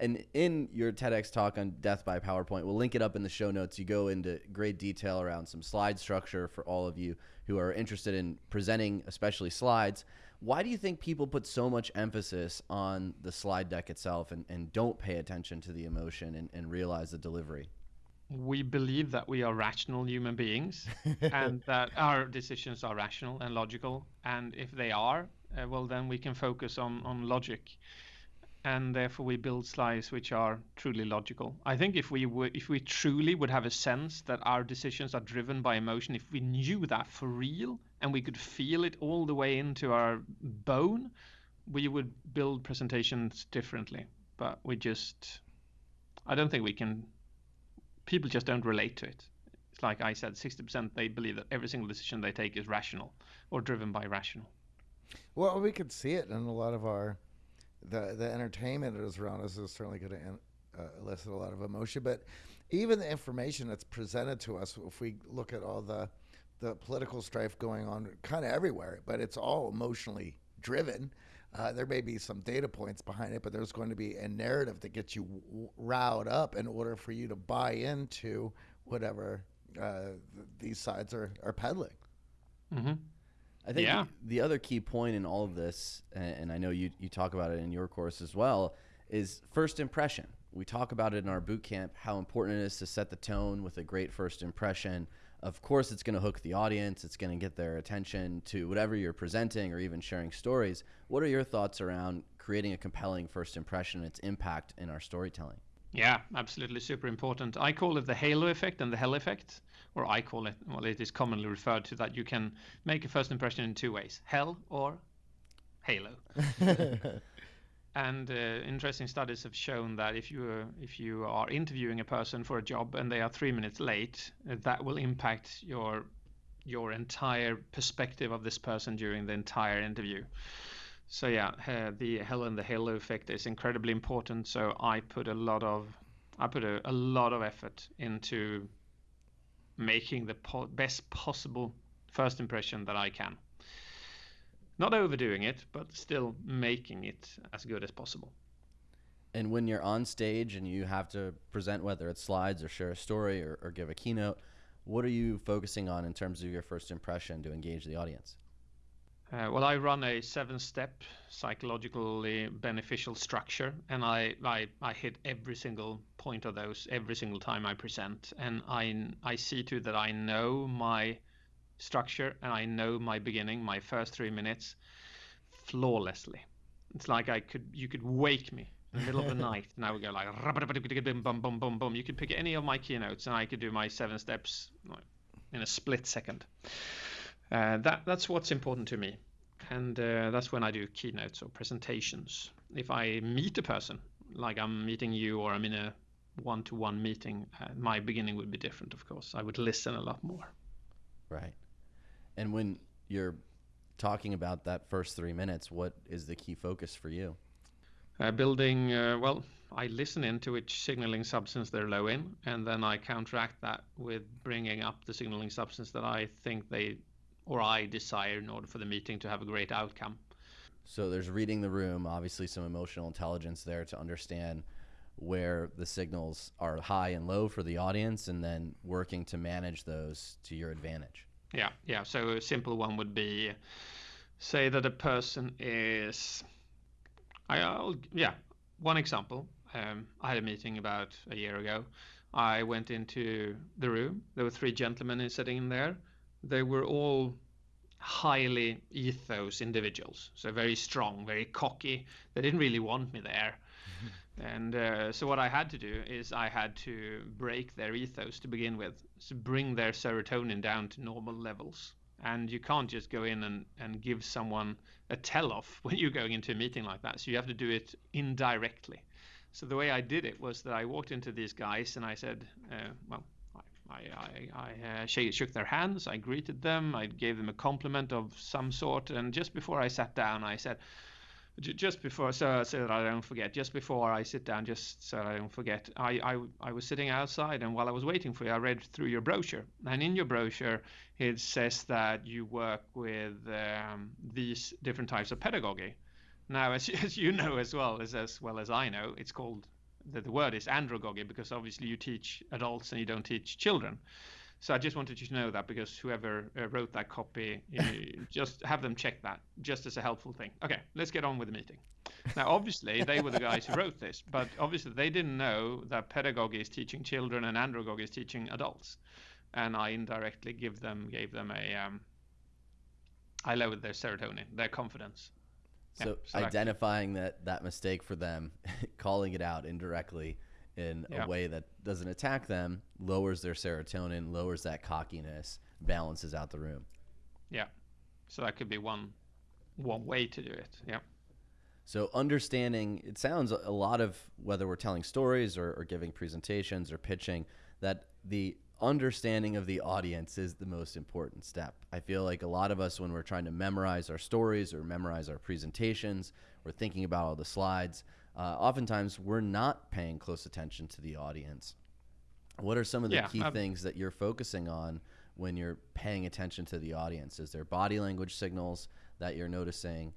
And in your TEDx talk on death by PowerPoint, we'll link it up in the show notes. You go into great detail around some slide structure for all of you who are interested in presenting, especially slides. Why do you think people put so much emphasis on the slide deck itself and, and don't pay attention to the emotion and, and realize the delivery? we believe that we are rational human beings and that our decisions are rational and logical. And if they are, uh, well, then we can focus on, on logic. And therefore, we build slides which are truly logical. I think if we would, if we truly would have a sense that our decisions are driven by emotion, if we knew that for real and we could feel it all the way into our bone, we would build presentations differently. But we just, I don't think we can people just don't relate to it. It's like I said, 60% they believe that every single decision they take is rational or driven by rational. Well, we could see it in a lot of our the the entertainment that is around us is certainly going to uh, elicit a lot of emotion. But even the information that's presented to us, if we look at all the the political strife going on, kind of everywhere, but it's all emotionally driven. Uh, there may be some data points behind it, but there's going to be a narrative that gets you riled up in order for you to buy into whatever uh, th- these sides are, are peddling. Mm-hmm. I think yeah. the, the, other key point in all of this, and, and I know you, you talk about it in your course as well, is first impression. We talk about it in our boot camp how important it is to set the tone with a great first impression of course it's going to hook the audience it's going to get their attention to whatever you're presenting or even sharing stories what are your thoughts around creating a compelling first impression and its impact in our storytelling yeah absolutely super important i call it the halo effect and the hell effect or i call it well it is commonly referred to that you can make a first impression in two ways hell or halo and uh, interesting studies have shown that if you uh, if you are interviewing a person for a job and they are three minutes late, uh, that will impact your your entire perspective of this person during the entire interview. So yeah, uh, the hell and the halo effect is incredibly important. So I put a lot of I put a, a lot of effort into making the po- best possible first impression that I can not overdoing it, but still making it as good as possible. And when you're on stage and you have to present, whether it's slides or share a story or, or give a keynote, what are you focusing on in terms of your first impression to engage the audience? Uh, well, I run a seven-step psychologically beneficial structure, and I, I, I hit every single point of those every single time I present, and I I see to that I know my structure and I know my beginning, my first three minutes, flawlessly. It's like I could you could wake me in the middle of the night and I would go like bum bum bum bum. You could pick any of my keynotes and I could do my seven steps in a split second. Uh, that that's what's important to me, and uh, that's when I do keynotes or presentations. If I meet a person, like I'm meeting you or I'm in a one-to-one meeting, uh, my beginning would be different. Of course, I would listen a lot more. Right. And when you're talking about that first three minutes, what is the key focus for you? Uh, building, uh, well, I listen into which signaling substance they're low in, and then I counteract that with bringing up the signaling substance that I think they or I desire in order for the meeting to have a great outcome. So there's reading the room, obviously some emotional intelligence there to understand where the signals are high and low for the audience, and then working to manage those to your advantage. Yeah, yeah. So a simple one would be, say that a person is, I'll yeah, one example. Um, I had a meeting about a year ago. I went into the room. There were three gentlemen sitting in there. They were all highly ethos individuals, so very strong, very cocky. They didn't really want me there. And uh, so what I had to do is I had to break their ethos to begin with, to bring their serotonin down to normal levels. and you can't just go in and, and give someone a tell off when you're going into a meeting like that. So you have to do it indirectly. So the way I did it was that I walked into these guys and I said, uh, well, I, I, I uh, shook their hands, I greeted them, I gave them a compliment of some sort, and just before I sat down, I said, just before, so, so that I don't forget, just before I sit down, just so I don't forget, I, I, I was sitting outside, and while I was waiting for you, I read through your brochure, and in your brochure, it says that you work with um, these different types of pedagogy. Now, as, as you know as well as as well as I know, it's called the, the word is andragogy because obviously you teach adults and you don't teach children. So I just wanted you to know that because whoever uh, wrote that copy, just have them check that, just as a helpful thing. Okay, let's get on with the meeting. Now, obviously, they were the guys who wrote this, but obviously they didn't know that pedagogy is teaching children and andragogy is teaching adults, and I indirectly give them gave them a um, I lowered their serotonin, their confidence. So, yeah, identifying that that mistake for them, calling it out indirectly in yeah. a way that doesn't attack them, lowers their serotonin, lowers that cockiness, balances out the room. Yeah. So that could be one one way to do it. Yeah. So understanding, it sounds a lot of whether we're telling stories or, or giving presentations or pitching, that the understanding of the audience is the most important step. I feel like a lot of us, when we're trying to memorize our stories or memorize our presentations, we're thinking about all the slides. Uh, oftentimes, we're not paying close attention to the audience. What are some of the yeah, key I've... things that you're focusing on when you're paying attention to the audience? Is there body language signals that you're noticing?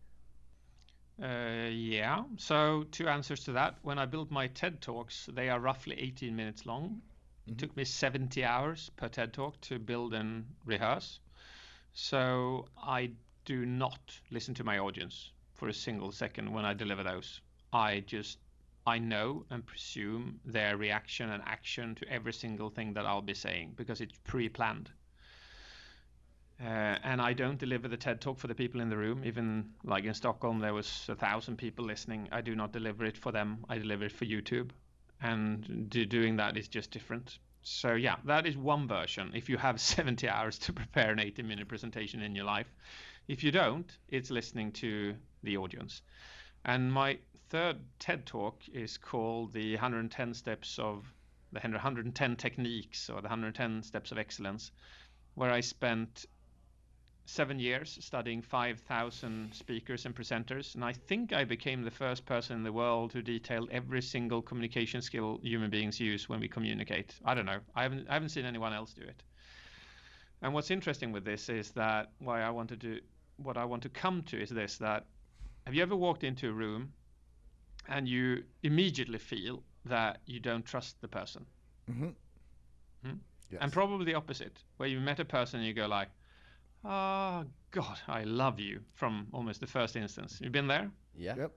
Uh, yeah. So, two answers to that. When I build my TED Talks, they are roughly 18 minutes long it took me 70 hours per TED Talk to build and rehearse. So I do not listen to my audience for a single second when I deliver those. I just I know and presume their reaction and action to every single thing that I'll be saying because it's pre-planned. Uh, and I don't deliver the TED talk for the people in the room. Even like in Stockholm, there was a thousand people listening. I do not deliver it for them. I deliver it for YouTube and do, doing that is just different. So yeah, that is one version. If you have 70 hours to prepare an 80 minute presentation in your life, if you don't, it's listening to the audience. And my third TED talk is called the 110 steps of the 110 techniques or the 110 steps of excellence, where I spent seven years studying 5,000 speakers and presenters, and I think I became the first person in the world who detailed every single communication skill human beings use when we communicate. I don't know. I haven't I haven't seen anyone else do it. And what's interesting with this is that why I want to do what I want to come to is this that have you ever walked into a room and you immediately feel that you don't trust the person? Mm-hmm. Hmm? Yes. And probably the opposite, where you met a person and you go like, Oh, God, I love you from almost the first instance. You've been there? Yeah. Yep.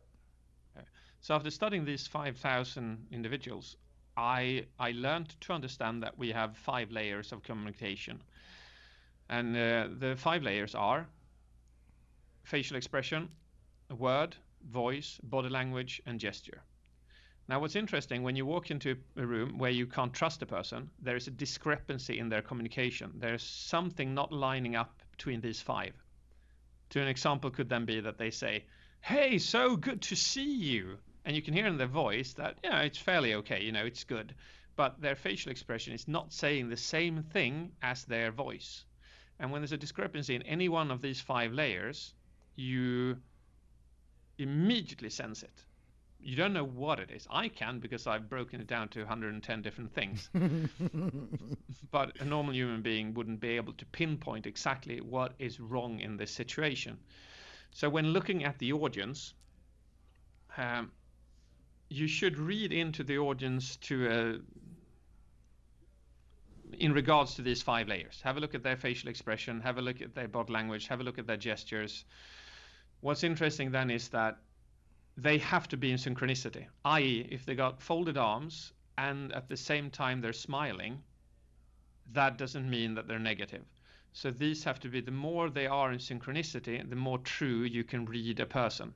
So after studying these 5,000 individuals, I, I learned to understand that we have five layers of communication. And uh, the five layers are facial expression, a word, voice, body language, and gesture. Now, what's interesting, when you walk into a room where you can't trust a person, there is a discrepancy in their communication. There's something not lining up between these five. To an example could then be that they say, Hey, so good to see you. And you can hear in their voice that, yeah, it's fairly okay, you know, it's good. But their facial expression is not saying the same thing as their voice. And when there's a discrepancy in any one of these five layers, you immediately sense it you don't know what it is. I can because I've broken it down to 110 different things. but a normal human being wouldn't be able to pinpoint exactly what is wrong in this situation. So when looking at the audience, um, you should read into the audience to a, in regards to these five layers. Have a look at their facial expression, have a look at their body language, have a look at their gestures. What's interesting then is that they have to be in synchronicity, i.e., if they got folded arms and at the same time they're smiling, that doesn't mean that they're negative. So these have to be the more they are in synchronicity, the more true you can read a person.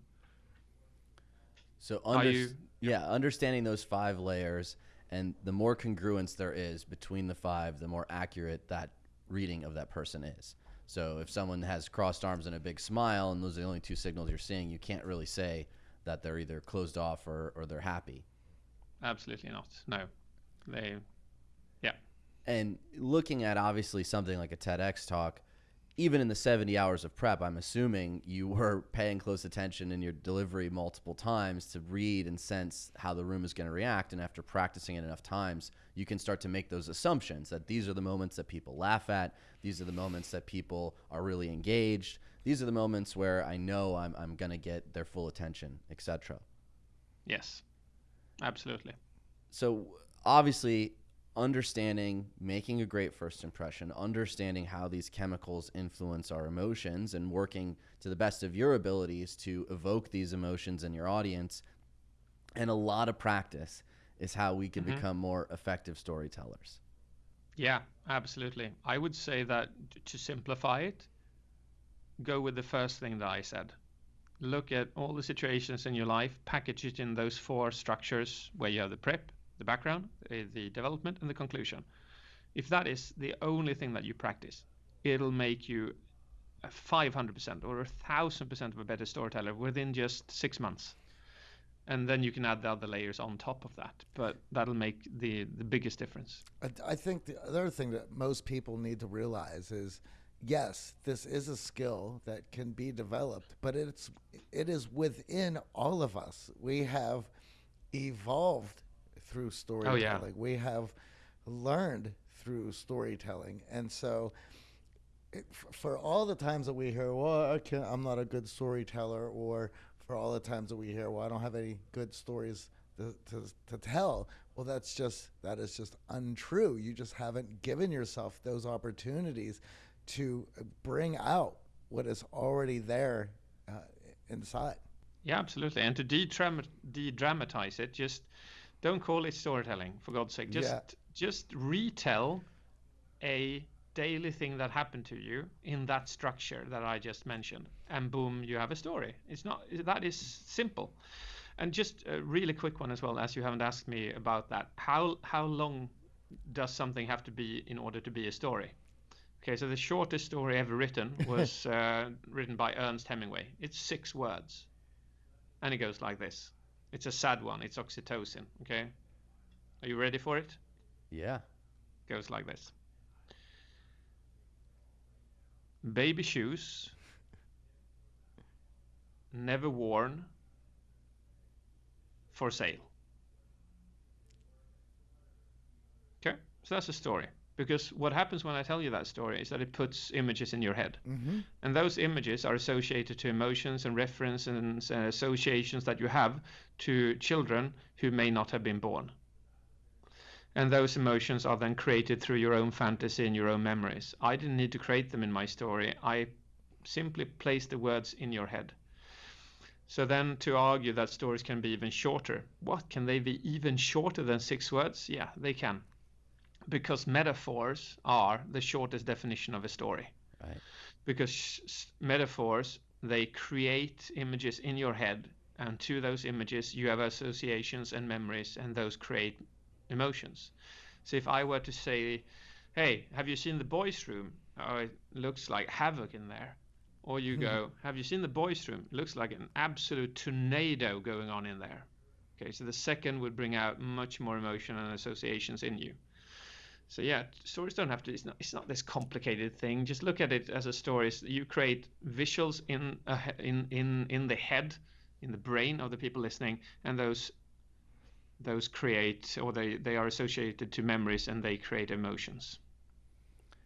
So under, you, yeah, understanding those five layers and the more congruence there is between the five, the more accurate that reading of that person is. So if someone has crossed arms and a big smile, and those are the only two signals you're seeing, you can't really say that they're either closed off or, or they're happy. Absolutely not. No, they, yeah. And looking at obviously something like a TEDx talk, even in the 70 hours of prep, I'm assuming you were paying close attention in your delivery multiple times to read and sense how the room is going to react. And after practicing it enough times, you can start to make those assumptions that these are the moments that people laugh at, these are the moments that people are really engaged, these are the moments where I know I'm, I'm going to get their full attention, etc. Yes, absolutely. So obviously, understanding making a great first impression, understanding how these chemicals influence our emotions, and working to the best of your abilities to evoke these emotions in your audience, and a lot of practice is how we can Mhm. become more effective storytellers. Yeah, absolutely. I would say that to simplify it, go with the first thing that I said. Look at all the situations in your life, package it in those four structures where you have the prep, the background, uh, the development, and the conclusion. If that is the only thing that you practice, it'll make you a 500% or a 1000% of a better storyteller within just six months. And then you can add the other layers on top of that. But that'll make the, the biggest difference. I, I think the other thing that most people need to realize is yes, this is a skill that can be developed, but it's it is within all of us. We have evolved through oh, storytelling. We have learned through storytelling, and so it, for all the times that we hear, "Well, I I'm not a good storyteller," or for all the times that we hear, "Well, I don't have any good stories to, to, to tell," well, that's just that is just untrue. You just haven't given yourself those opportunities to bring out what is already there uh, inside. Yeah, absolutely. And to de-dram- de-dramatize it, just don't call it storytelling, for God's sake. Just Yeah. just retell a daily thing that happened to you in that structure that I just mentioned, and boom, you have a story. It's not that is simple. And just a really quick one as well, as you haven't asked me about that. How how long does something have to be in order to be a story? Okay, so the shortest story ever written was uh, written by Ernest Hemingway. It's six words and it goes like this. It's a sad one. It's oxytocin. Okay, are you ready for it? Yeah. Goes like this. Baby shoes, never worn, for sale. Okay, so that's the story. Because what happens when I tell you that story is that it puts images in your head. Mm-hmm. And those images are associated to emotions and references and associations that you have to children who may not have been born. And those emotions are then created through your own fantasy and your own memories. I didn't need to create them in my story. I simply placed the words in your head. So then to argue that stories can be even shorter, what can they be even shorter than six words? Yeah, they can. Because metaphors are the shortest definition of a story. Right. because metaphors they create images in your head and to those images you have associations and memories and those create emotions. So if i were to say hey have you seen the boys room? Oh it looks like havoc in there. Or you go have you seen the boys room? It looks like an absolute tornado going on in there. Okay so the second would bring out much more emotion and associations in you so yeah, stories don't have to. It's not. It's not this complicated thing. Just look at it as a story. You create visuals in a, in in in the head, in the brain of the people listening, and those those create or they they are associated to memories and they create emotions.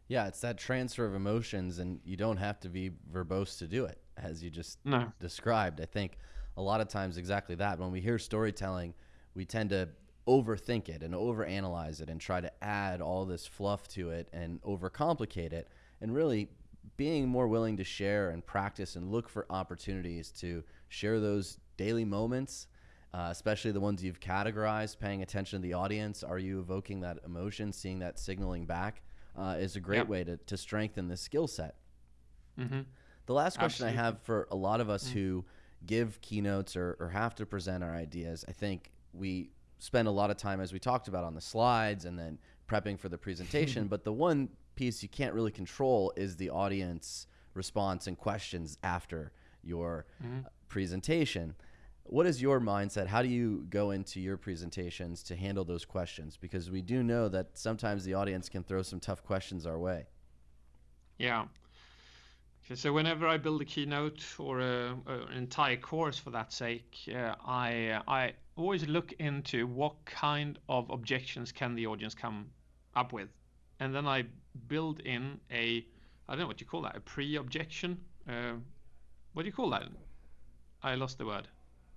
Yeah, it's that transfer of emotions, and you don't have to be verbose to do it, as you just No. described. I think a lot of times exactly that. When we hear storytelling, we tend to overthink it and overanalyze it and try to add all this fluff to it and overcomplicate it. And really being more willing to share and practice and look for opportunities to share those daily moments, uh, especially the ones you've categorized, paying attention to the audience. Are you evoking that emotion, seeing that signaling back? Uh, is a great Yep. way to, to strengthen this skill set. hmm The last question Absolutely. I have for a lot of us who give keynotes or, or have to present our ideas, I think we spend a lot of time, as we talked about, on the slides and then prepping for the presentation. but the one piece you can't really control is the audience response and questions after your Mm-hmm. presentation. What is your mindset? How do you go into your presentations to handle those questions? Because we do know that sometimes the audience can throw some tough questions our way. Yeah. Okay, so whenever I build a keynote or a, an entire course for that sake, uh, I I always look into what kind of objections can the audience come up with, and then I build in a I don't know what you call that a pre-objection. Uh, what do you call that? I lost the word.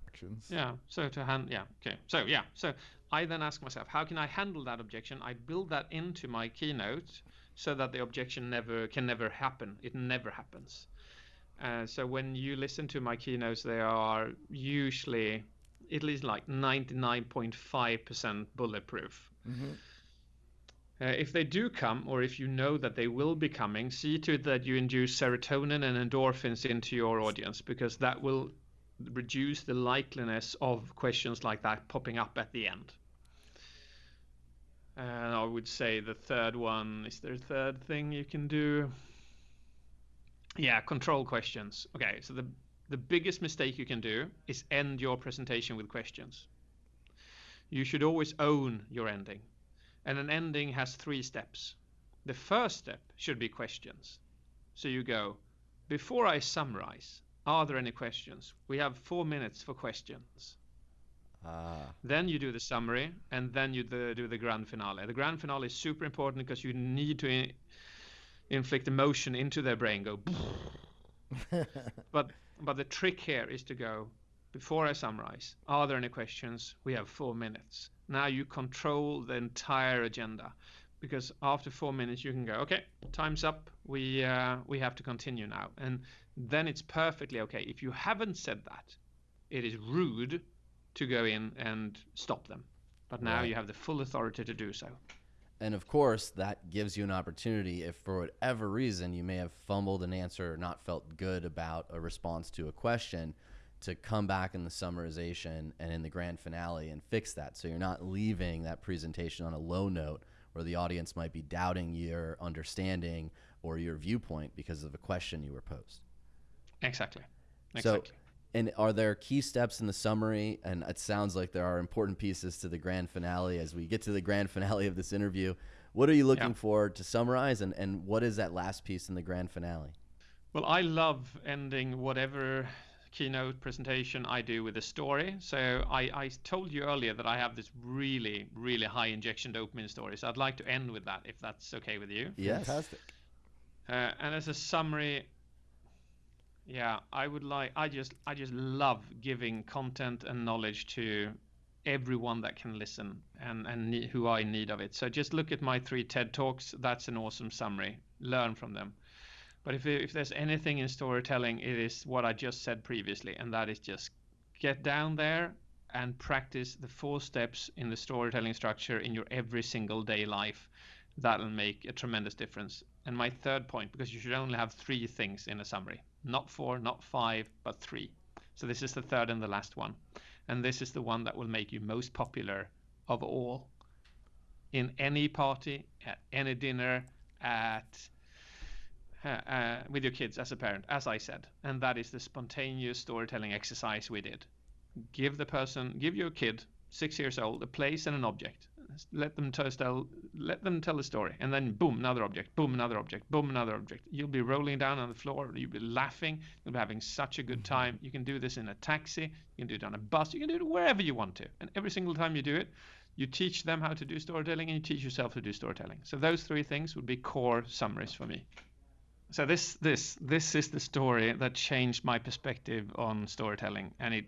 Actions. Yeah. So to hand, yeah. Okay. So yeah. So I then ask myself, how can I handle that objection? I build that into my keynote so that the objection never can never happen. It never happens. Uh, so when you listen to my keynotes, they are usually at least like 99.5% bulletproof. Uh, if they do come, or if you know that they will be coming, see to it that you induce serotonin and endorphins into your audience because that will reduce the likeliness of questions like that popping up at the end. And I would say the third one is there a third thing you can do? Yeah, control questions. Okay, so the the biggest mistake you can do is end your presentation with questions. You should always own your ending. And an ending has three steps. The first step should be questions. So you go, before I summarize, are there any questions? We have four minutes for questions. Ah, Then you do the summary, and then you do, do the grand finale. The grand finale is super important because you need to in, inflict emotion into their brain. Go, but but the trick here is to go before I summarize. Are there any questions? We have four minutes. Now you control the entire agenda, because after four minutes you can go, okay, time's up. We uh, we have to continue now, and then it's perfectly okay. If you haven't said that, it is rude to go in and stop them. But now Right. you have the full authority to do so. And of course, that gives you an opportunity if for whatever reason you may have fumbled an answer or not felt good about a response to a question to come back in the summarization and in the grand finale and fix that. So you're not leaving that presentation on a low note where the audience might be doubting your understanding or your viewpoint because of a question you were posed. Exactly. So, Exactly. And are there key steps in the summary? And it sounds like there are important pieces to the grand finale. As we get to the grand finale of this interview, what are you looking Yeah. for to summarize? And, and what is that last piece in the grand finale? Well, I love ending whatever keynote presentation I do with a story. So I, I told you earlier that I have this really, really high injection dopamine story. So I'd like to end with that, if that's okay with you. Yes. Fantastic. Uh, and as a summary, yeah, I would like. I just, I just love giving content and knowledge to everyone that can listen and and ne- who are in need of it. So just look at my three TED talks. That's an awesome summary. Learn from them. But if if there's anything in storytelling, it is what I just said previously, and that is just get down there and practice the four steps in the storytelling structure in your every single day life. That'll make a tremendous difference. And my third point, because you should only have three things in a summary, not four, not five, but three. So this is the third and the last one. And this is the one that will make you most popular of all in any party, at any dinner, at uh, uh, with your kids as a parent, as I said, and that is the spontaneous storytelling exercise we did. Give the person, give your kid, six years old, a place and an object. Let them tell, let them tell a story, and then boom, another object, boom, another object, boom, another object. You'll be rolling down on the floor, you'll be laughing, you'll be having such a good time. You can do this in a taxi, you can do it on a bus, you can do it wherever you want to, and every single time you do it, you teach them how to do storytelling, and you teach yourself to do storytelling. So those three things would be core summaries for me. So this this this is the story that changed my perspective on storytelling, and it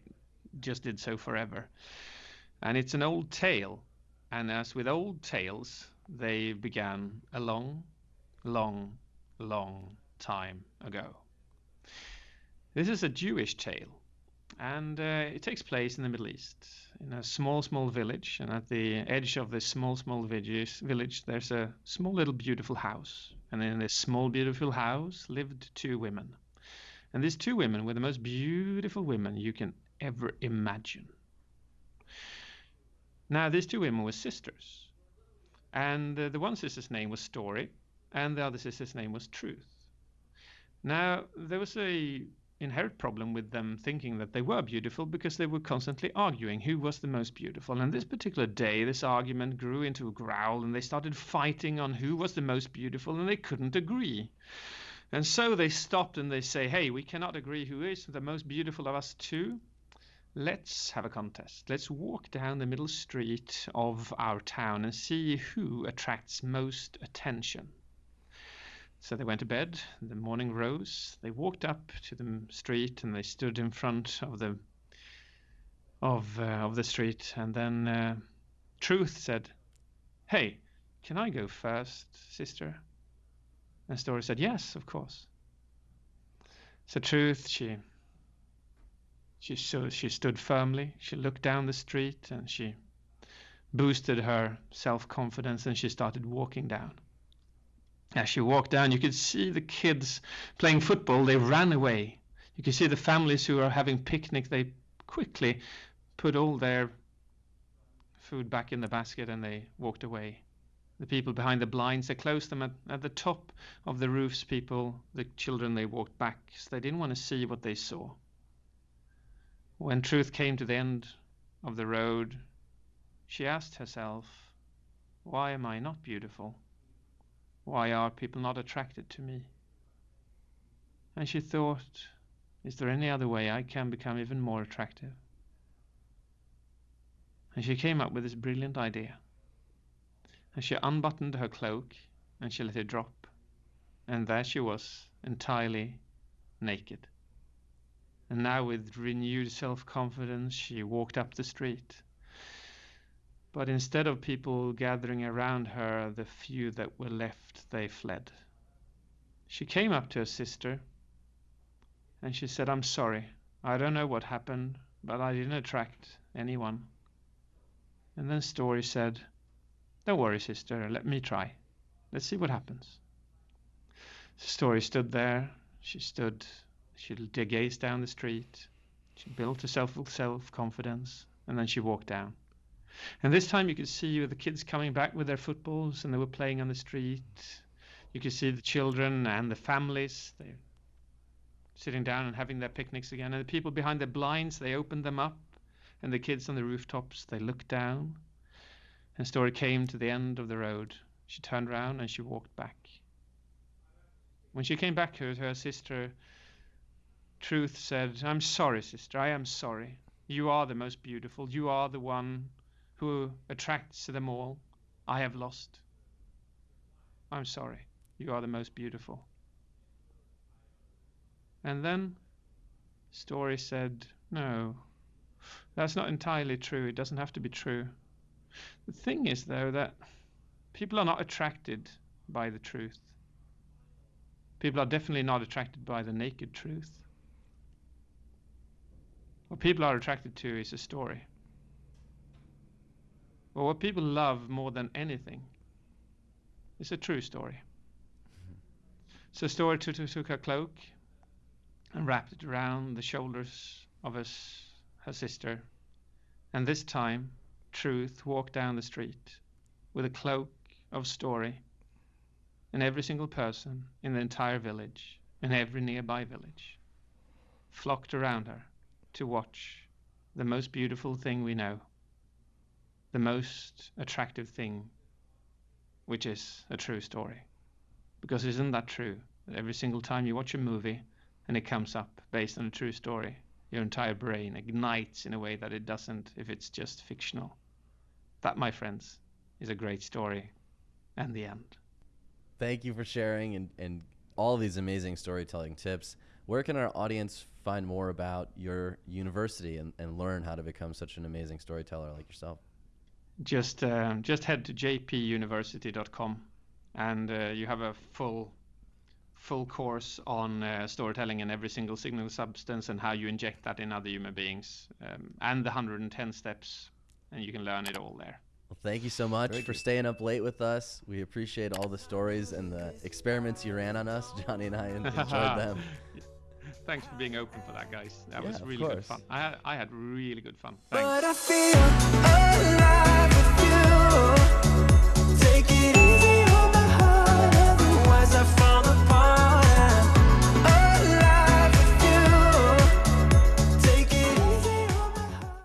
just did so forever. And it's an old tale, and as with old tales, they began a long, long, long time ago. This is a Jewish tale, and uh, it takes place in the Middle East, in a small, small village. And at the edge of this small, small village, village there's a small, little, beautiful house. And in this small, beautiful house lived two women. And these two women were the most beautiful women you can ever imagine. Now, these two women were sisters. And uh, the one sister's name was Story, and the other sister's name was Truth. Now, there was a inherent problem with them thinking that they were beautiful because they were constantly arguing who was the most beautiful. And this particular day, this argument grew into a growl and they started fighting on who was the most beautiful and they couldn't agree. And so they stopped and they say, hey, we cannot agree who is the most beautiful of us two. Let's have a contest. Let's walk down the middle street of our town and see who attracts most attention. So they went to bed. The morning rose. They walked up to the street and they stood in front of the of uh, of the street. And then uh, Truth said, "Hey, can I go first, sister?" And Story said, "Yes, of course." So Truth, she she so she stood firmly. She looked down the street and she boosted her self confidence and she started walking down. As she walked down, you could see the kids playing football. They ran away. You could see the families who are having picnic. They quickly put all their food back in the basket and they walked away. The people behind the blinds, they closed them at, at the top of the roofs. People, the children, they walked back. So they didn't want to see what they saw. When Truth came to the end of the road, she asked herself, Why am I not beautiful? Why are people not attracted to me? And she thought, is there any other way I can become even more attractive? And she came up with this brilliant idea. And she unbuttoned her cloak and she let it drop. And there she was, entirely naked. And now, with renewed self confidence, she walked up the street but instead of people gathering around her, the few that were left, they fled. She came up to her sister and she said, I'm sorry. I don't know what happened, but I didn't attract anyone. And then Story said, Don't worry, sister, let me try. Let's see what happens. Story stood there. She stood, she gazed down the street. She built herself self confidence, and then she walked down. And this time you could see the kids coming back with their footballs and they were playing on the street. You could see the children and the families. They sitting down and having their picnics again. And the people behind the blinds, they opened them up. And the kids on the rooftops, they looked down. And Story came to the end of the road. She turned around and she walked back. When she came back to her sister, Truth said, I'm sorry, sister, I am sorry. You are the most beautiful. You are the one who attracts them all, I have lost. I'm sorry, you are the most beautiful. And then Story said, No, that's not entirely true. It doesn't have to be true. The thing is, though, that people are not attracted by the truth. People are definitely not attracted by the naked truth. What people are attracted to is a story. But what people love more than anything is a true story. Mm-hmm. So Story took, took her cloak and wrapped it around the shoulders of his, her sister. And this time, Truth walked down the street with a cloak of story. And every single person in the entire village, and every nearby village, flocked around her to watch the most beautiful thing we know the most attractive thing, which is a true story. Because isn't that true? Every single time you watch a movie and it comes up based on a true story, your entire brain ignites in a way that it doesn't if it's just fictional. That, my friends, is a great story and the end. Thank you for sharing and, and all these amazing storytelling tips. Where can our audience find more about your university and, and learn how to become such an amazing storyteller like yourself? just uh, just head to jpuniversity.com and uh, you have a full full course on uh, storytelling and every single signal substance and how you inject that in other human beings um, and the 110 steps and you can learn it all there well thank you so much Very for good. staying up late with us we appreciate all the stories and the experiments you ran on us johnny and i enjoyed them thanks for being open for that guys. That yeah, was really good fun. I, I had really good fun. Thanks